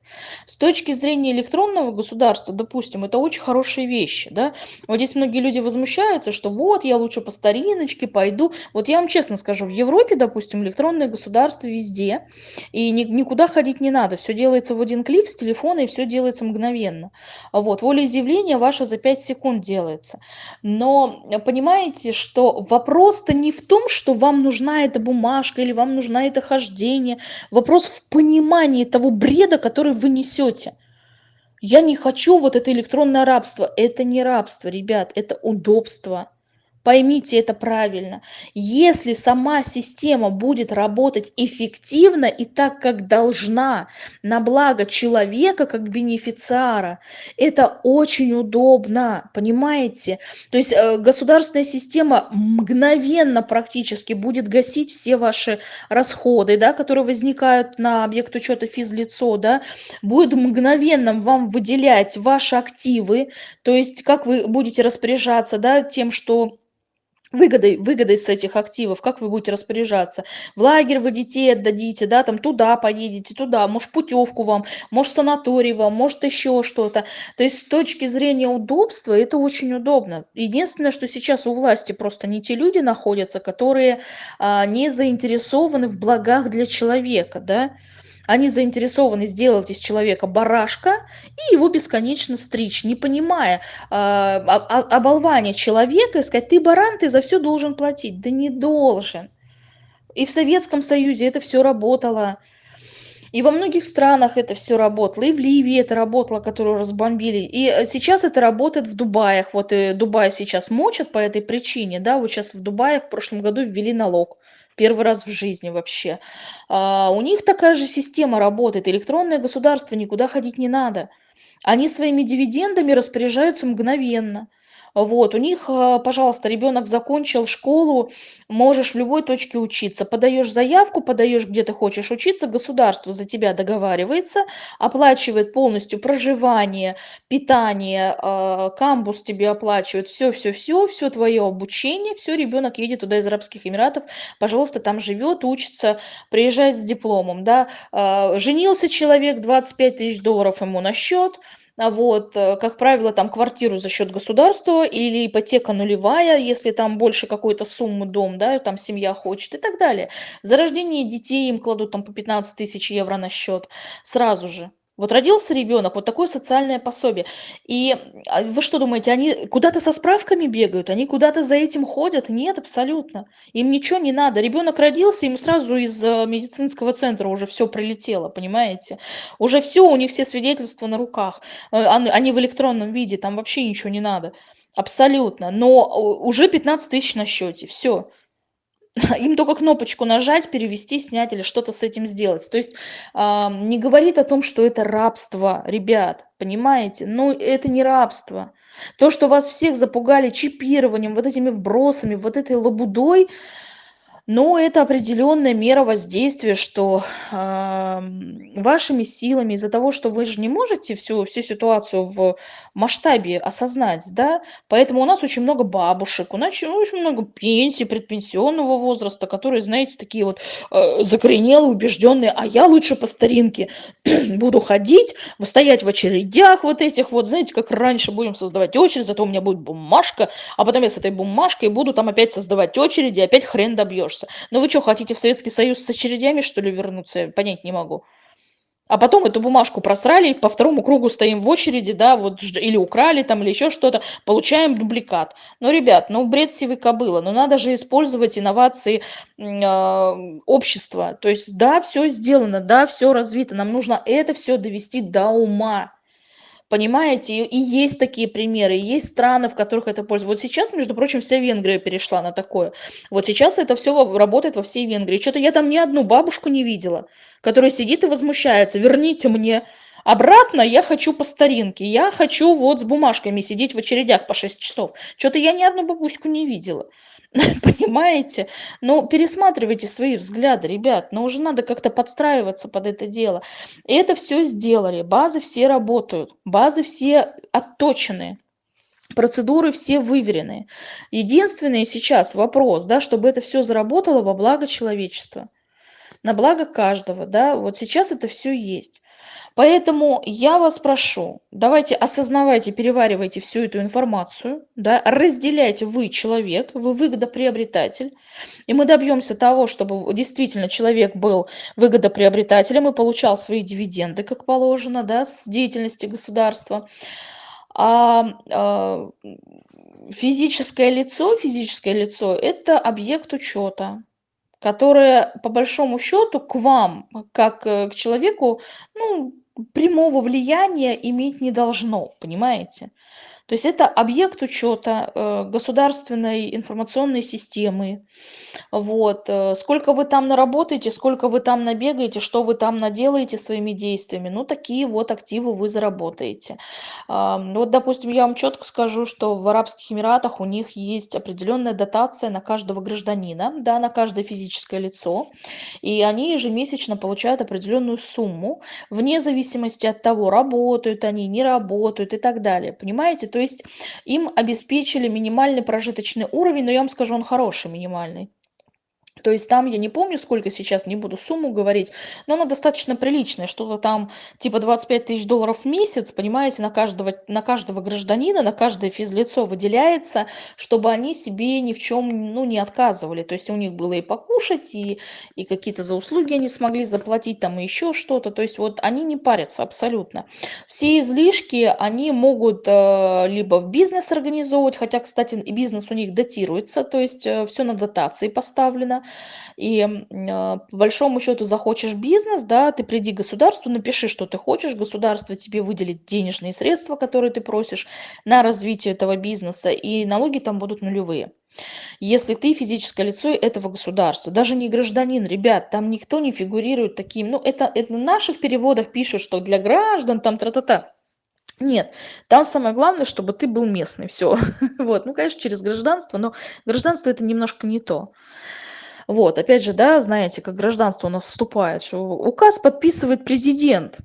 С точки зрения электронного государства, допустим, это очень хорошие вещи, да. Вот здесь многие люди возмущаются, что вот, я лучше по стариночке пойду. Вот я вам честно скажу, в Европе, допустим, электронное государство везде, и ни, никуда ходить не надо. Все делается в один клик с телефона, и все делается мгновенно. Вот, волеизъявление ваше за 5 секунд делается. Но понимаете, что вопрос-то не в том, что вам нужна эта бумажка или вам нужна это хождение. Вопрос в понимании того бреда, который вы несете. Я не хочу вот это электронное рабство. Это не рабство, ребят, это удобство. Поймите это правильно. Если сама система будет работать эффективно и так, как должна, на благо человека как бенефициара, это очень удобно, понимаете? То есть э, государственная система мгновенно практически будет гасить все ваши расходы, да, которые возникают на объект учета физлицо, да, будет мгновенно вам выделять ваши активы, то есть как вы будете распоряжаться, да, тем, что выгодой, выгодой с этих активов, как вы будете распоряжаться. В лагерь вы детей отдадите, да, там туда поедете, туда, может путевку вам, может санаторий вам, может еще что-то. То есть с точки зрения удобства это очень удобно. Единственное, что сейчас у власти просто не те люди находятся, которые а, не заинтересованы в благах для человека, да, они заинтересованы сделать из человека барашка и его бесконечно стричь, не понимая э, оболвания человека и сказать, ты баран, ты за все должен платить. Да не должен. И в Советском Союзе это все работало. И во многих странах это все работало, и в Ливии это работало, которую разбомбили. И э, сейчас это работает в Дубаях. Вот и Дубай сейчас мочат по этой причине, да, вот сейчас в Дубаях в прошлом году ввели налог первый раз в жизни вообще. А, у них такая же система работает. Электронное государство, никуда ходить не надо. Они своими дивидендами распоряжаются мгновенно. Вот, у них, а, пожалуйста, ребенок закончил школу, можешь в любой точке учиться. Подаешь заявку, подаешь, где ты хочешь учиться, государство за тебя договаривается, оплачивает полностью проживание, питание, а, камбус тебе оплачивает, все, все, твое обучение, все, ребенок едет туда из Арабских Эмиратов, пожалуйста, там живет, учится, приезжает с дипломом, да. А, женился человек, 25 тысяч долларов ему на счет, вот, э, как правило, там квартиру за счет государства или ипотека нулевая, если там больше какой-то суммы дом, да, там семья хочет и так далее. За рождение детей им кладут там по 15 тысяч евро на счет сразу же. Вот родился ребенок, вот такое социальное пособие. И а, вы что думаете, они куда-то со справками бегают, они куда-то за этим ходят? Нет, абсолютно. Им ничего не надо. Ребенок родился, им сразу из э, медицинского центра уже все прилетело, понимаете? Уже все, у них все свидетельства на руках. Э, они в электронном виде, там вообще ничего не надо. Абсолютно. Но уже 15 тысяч на счете. Все. им только кнопочку нажать, перевести, снять или что-то с этим сделать. То есть э, не говорит о том, что это рабство, ребят, понимаете? Ну, это не рабство. То, что вас всех запугали чипированием, вот этими вбросами, вот этой лабудой, Но это определенная мера воздействия, что, ам, вашими силами, из-за того, что вы же не можете всю всю ситуацию в масштабе осознать, да, поэтому у нас очень много бабушек, у нас очень очень много пенсий, предпенсионного возраста, которые, знаете, такие вот, э, закоренелые, убежденные: "А я лучше по старинке буду ходить, стоять в очередях вот этих вот, знаете, как раньше, будем создавать очередь, зато у меня будет бумажка, а потом я с этой бумажкой буду там опять создавать очереди, опять хрен добьешься. Ну вы чё, хотите в Советский Союз с очередями, что ли, вернуться? Я понять не могу. А потом эту бумажку просрали, по второму кругу стоим в очереди, да, вот или украли там, или еще что-то, получаем дубликат. Ну, ребят, ну, бред сивой кобылы, но надо же использовать инновации, а, общества. То есть, да, всё сделано, да, всё развито, нам нужно это всё довести до ума. Понимаете? И есть такие примеры, есть страны, в которых это пользуются. Вот сейчас, между прочим, вся Венгрия перешла на такое. Вот сейчас это во работает во всей Венгрии. Чё-то я там ни одну бабушку не видела, которая сидит и возмущается: "Верните мне обратно, я хочу по старинке, я хочу вот с бумажками сидеть в очередях по 6 часов". Чё-то я ни одну бабуську не видела. Понимаете? Ну, пересматривайте свои взгляды, ребят, ну, уже надо как-то подстраиваться под это дело. И это всё сделали, базы все работают, базы все отточены, процедуры все выверены. Единственный сейчас вопрос, да, чтобы это всё заработало во благо человечества, на благо каждого, да, вот сейчас это всё есть. Поэтому я вас прошу, давайте осознавайте, переваривайте всю эту информацию, да, разделяйте: вы человек, вы выгодоприобретатель, и мы добьемся того, чтобы действительно человек был выгодоприобретателем и получал свои дивиденды, как положено, да, с деятельности государства. А, а, физическое лицо физическое лицо- это объект учета, которое, по большому счету, к вам, как, э, к человеку, ну, прямого влияния иметь не должно, понимаете? То есть это объект учета, э, государственной информационной системы. Вот, э, сколько вы там наработаете, сколько вы там набегаете, что вы там наделаете своими действиями, ну, такие вот активы вы заработаете. Вот, допустим, я вам чётко скажу, что в Арабских Эмиратах у них есть определенная дотация на каждого гражданина, да, на каждое физическое лицо, и они ежемесячно получают определенную сумму, вне зависимости от того, работают они, не работают и так далее. Понимаете? То есть им обеспечили минимальный прожиточный уровень, но я вам скажу, он хороший минимальный. То есть там, я не помню, сколько сейчас, не буду сумму говорить, но она достаточно приличная, что-то там типа 25 тысяч долларов в месяц, понимаете, на каждого на каждого гражданина, на каждое физлицо выделяется, чтобы они себе ни в чём, ну, не отказывали. То есть у них было и покушать, и и какие-то за услуги они смогли заплатить, там и еще что-то. То есть вот они не парятся абсолютно. Все излишки они могут, э, либо в бизнес организовывать, хотя, кстати, бизнес у них датируется, то есть, э, всё на дотации поставлено. И, а, по большому счету захочешь бизнес, да, ты приди к государству, напиши, что ты хочешь, государство тебе выделит денежные средства, которые ты просишь, на развитие этого бизнеса, и налоги там будут нулевые. Если ты физическое лицо этого государства, даже не гражданин, ребят, там никто не фигурирует таким, ну, это это в наших переводах пишут, что для граждан там тра-та-та. Нет, там самое главное, чтобы ты был местный, всё. Вот, ну, конечно, через гражданство, но гражданство- это немножко не то. Вот, опять же, да, знаете, как гражданство у нас вступает, что указ подписывает президент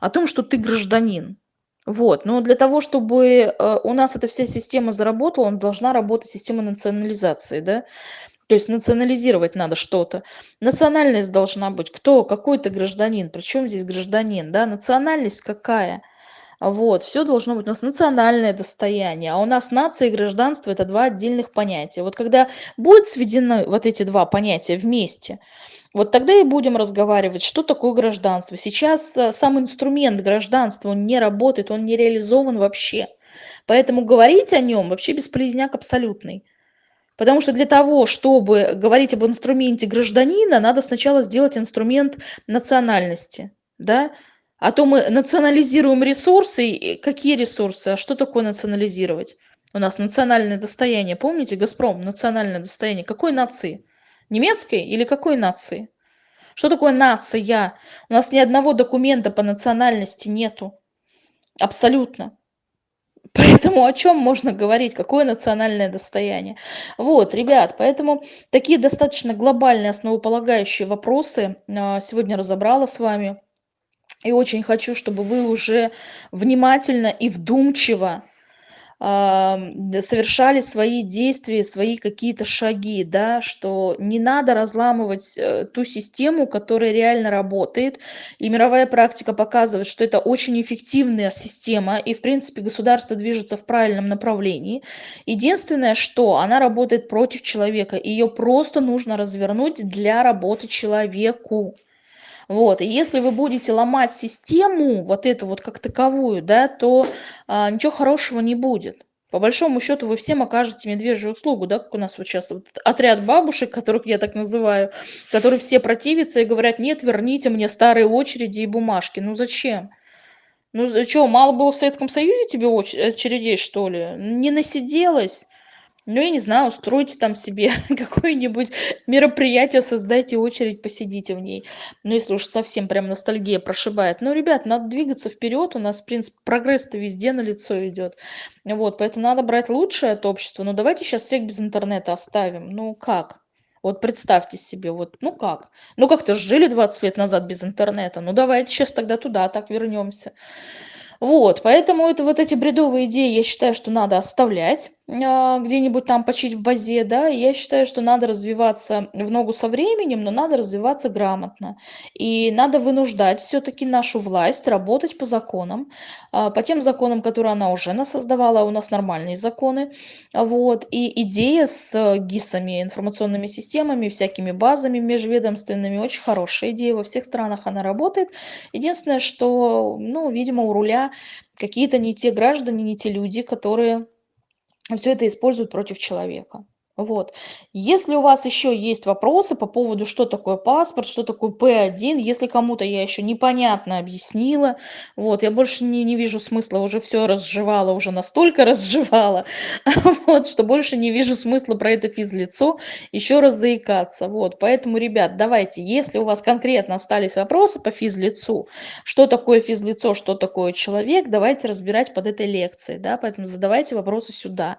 о том, что ты гражданин. Вот, но для того, чтобы, э, у нас эта вся система заработала, н должна работать система национализации, да. То есть национализировать надо что-то. Национальность должна быть. Кто? Какой ты гражданин? Причём здесь гражданин, да? Национальность какая? Вот, всё должно быть у нас национальное достояние, а у нас нация и гражданство- это 2 отдельных понятия. Вот когда будут сведены вот эти 2 понятия вместе, вот тогда и будем разговаривать, что такое гражданство. Сейчас, э, сам инструмент гражданства, не работает, он не реализован вообще. Поэтому говорить о нём вообще бесполезняк абсолютный. Потому что для того, чтобы говорить об инструменте гражданина, надо сначала сделать инструмент национальности, да. А то мы национализируем ресурсы. И какие ресурсы? А что такое национализировать? У нас национальное достояние, помните, "Газпром"- национальное достояние какой нации? Немецкой или какой нации? Что такое нация? У нас ни одного документа по национальности нету. Абсолютно. Поэтому о чем можно говорить, какое национальное достояние? Вот, ребят, поэтому такие достаточно глобальные основополагающие вопросы а, сегодня разобрала с вами. И очень хочу, чтобы вы уже внимательно и вдумчиво совершали свои действия, свои какие-то шаги, да, что не надо разламывать, э, ту систему, которая реально работает. И мировая практика показывает, что это очень эффективная система, и, в принципе, государство движется в правильном направлении. Единственное, что она работает против человека, ее просто нужно развернуть для работы человеку. Вот, и если вы будете ломать систему, вот эту вот как таковую, да, то а, ничего хорошего не будет. По большому счету вы всем окажете медвежью услугу, да, как у нас вот сейчас вот отряд бабушек, которых я так называю, которые все противятся и говорят, нет, верните мне старые очереди и бумажки. Ну зачем? Ну что, мало было в Советском Союзе тебе очередей, что ли? Не насиделась? Ну, я не знаю, устройте там себе какое-нибудь мероприятие, создайте очередь, посидите в ней. Ну, если уж совсем прям ностальгия прошибает. Ну, ребят, надо двигаться вперед, у нас, в принципе, прогресс-то везде на лицо идет. Вот, поэтому надо брать лучшее от общества. Ну, давайте сейчас всех без интернета оставим. Ну, как? Вот представьте себе, вот, ну как? Ну как-то жили 20 лет назад без интернета. Ну давайте сейчас тогда туда так вернемся. Вот, поэтому это вот эти бредовые идеи, я считаю, что надо оставлять а, где-нибудь там почить в базе, да. Я считаю, что надо развиваться в ногу со временем, но надо развиваться грамотно. И надо вынуждать все-таки нашу власть работать по законам, а, по тем законам, которые она уже насоздавала, а у нас нормальные законы. Вот. И идея с ГИСами, информационными системами, всякими базами межведомственными, очень хорошая идея. Во всех странах она работает. Единственное, что, ну, видимо, у руля какие-то не те граждане, не те люди, которые все это используют против человека. Вот. Если у вас еще есть вопросы по поводу, что такое паспорт, что такое П1, если кому-то я еще непонятно объяснила, вот, я больше не, не вижу смысла, уже все разжевала, уже настолько разжевала, вот, что больше не вижу смысла про это физлицо еще раз заикаться. Вот, поэтому, ребят, давайте, если у вас конкретно остались вопросы по физлицу, что такое физлицо, что такое человек, давайте разбирать под этой лекцией, да, поэтому задавайте вопросы сюда.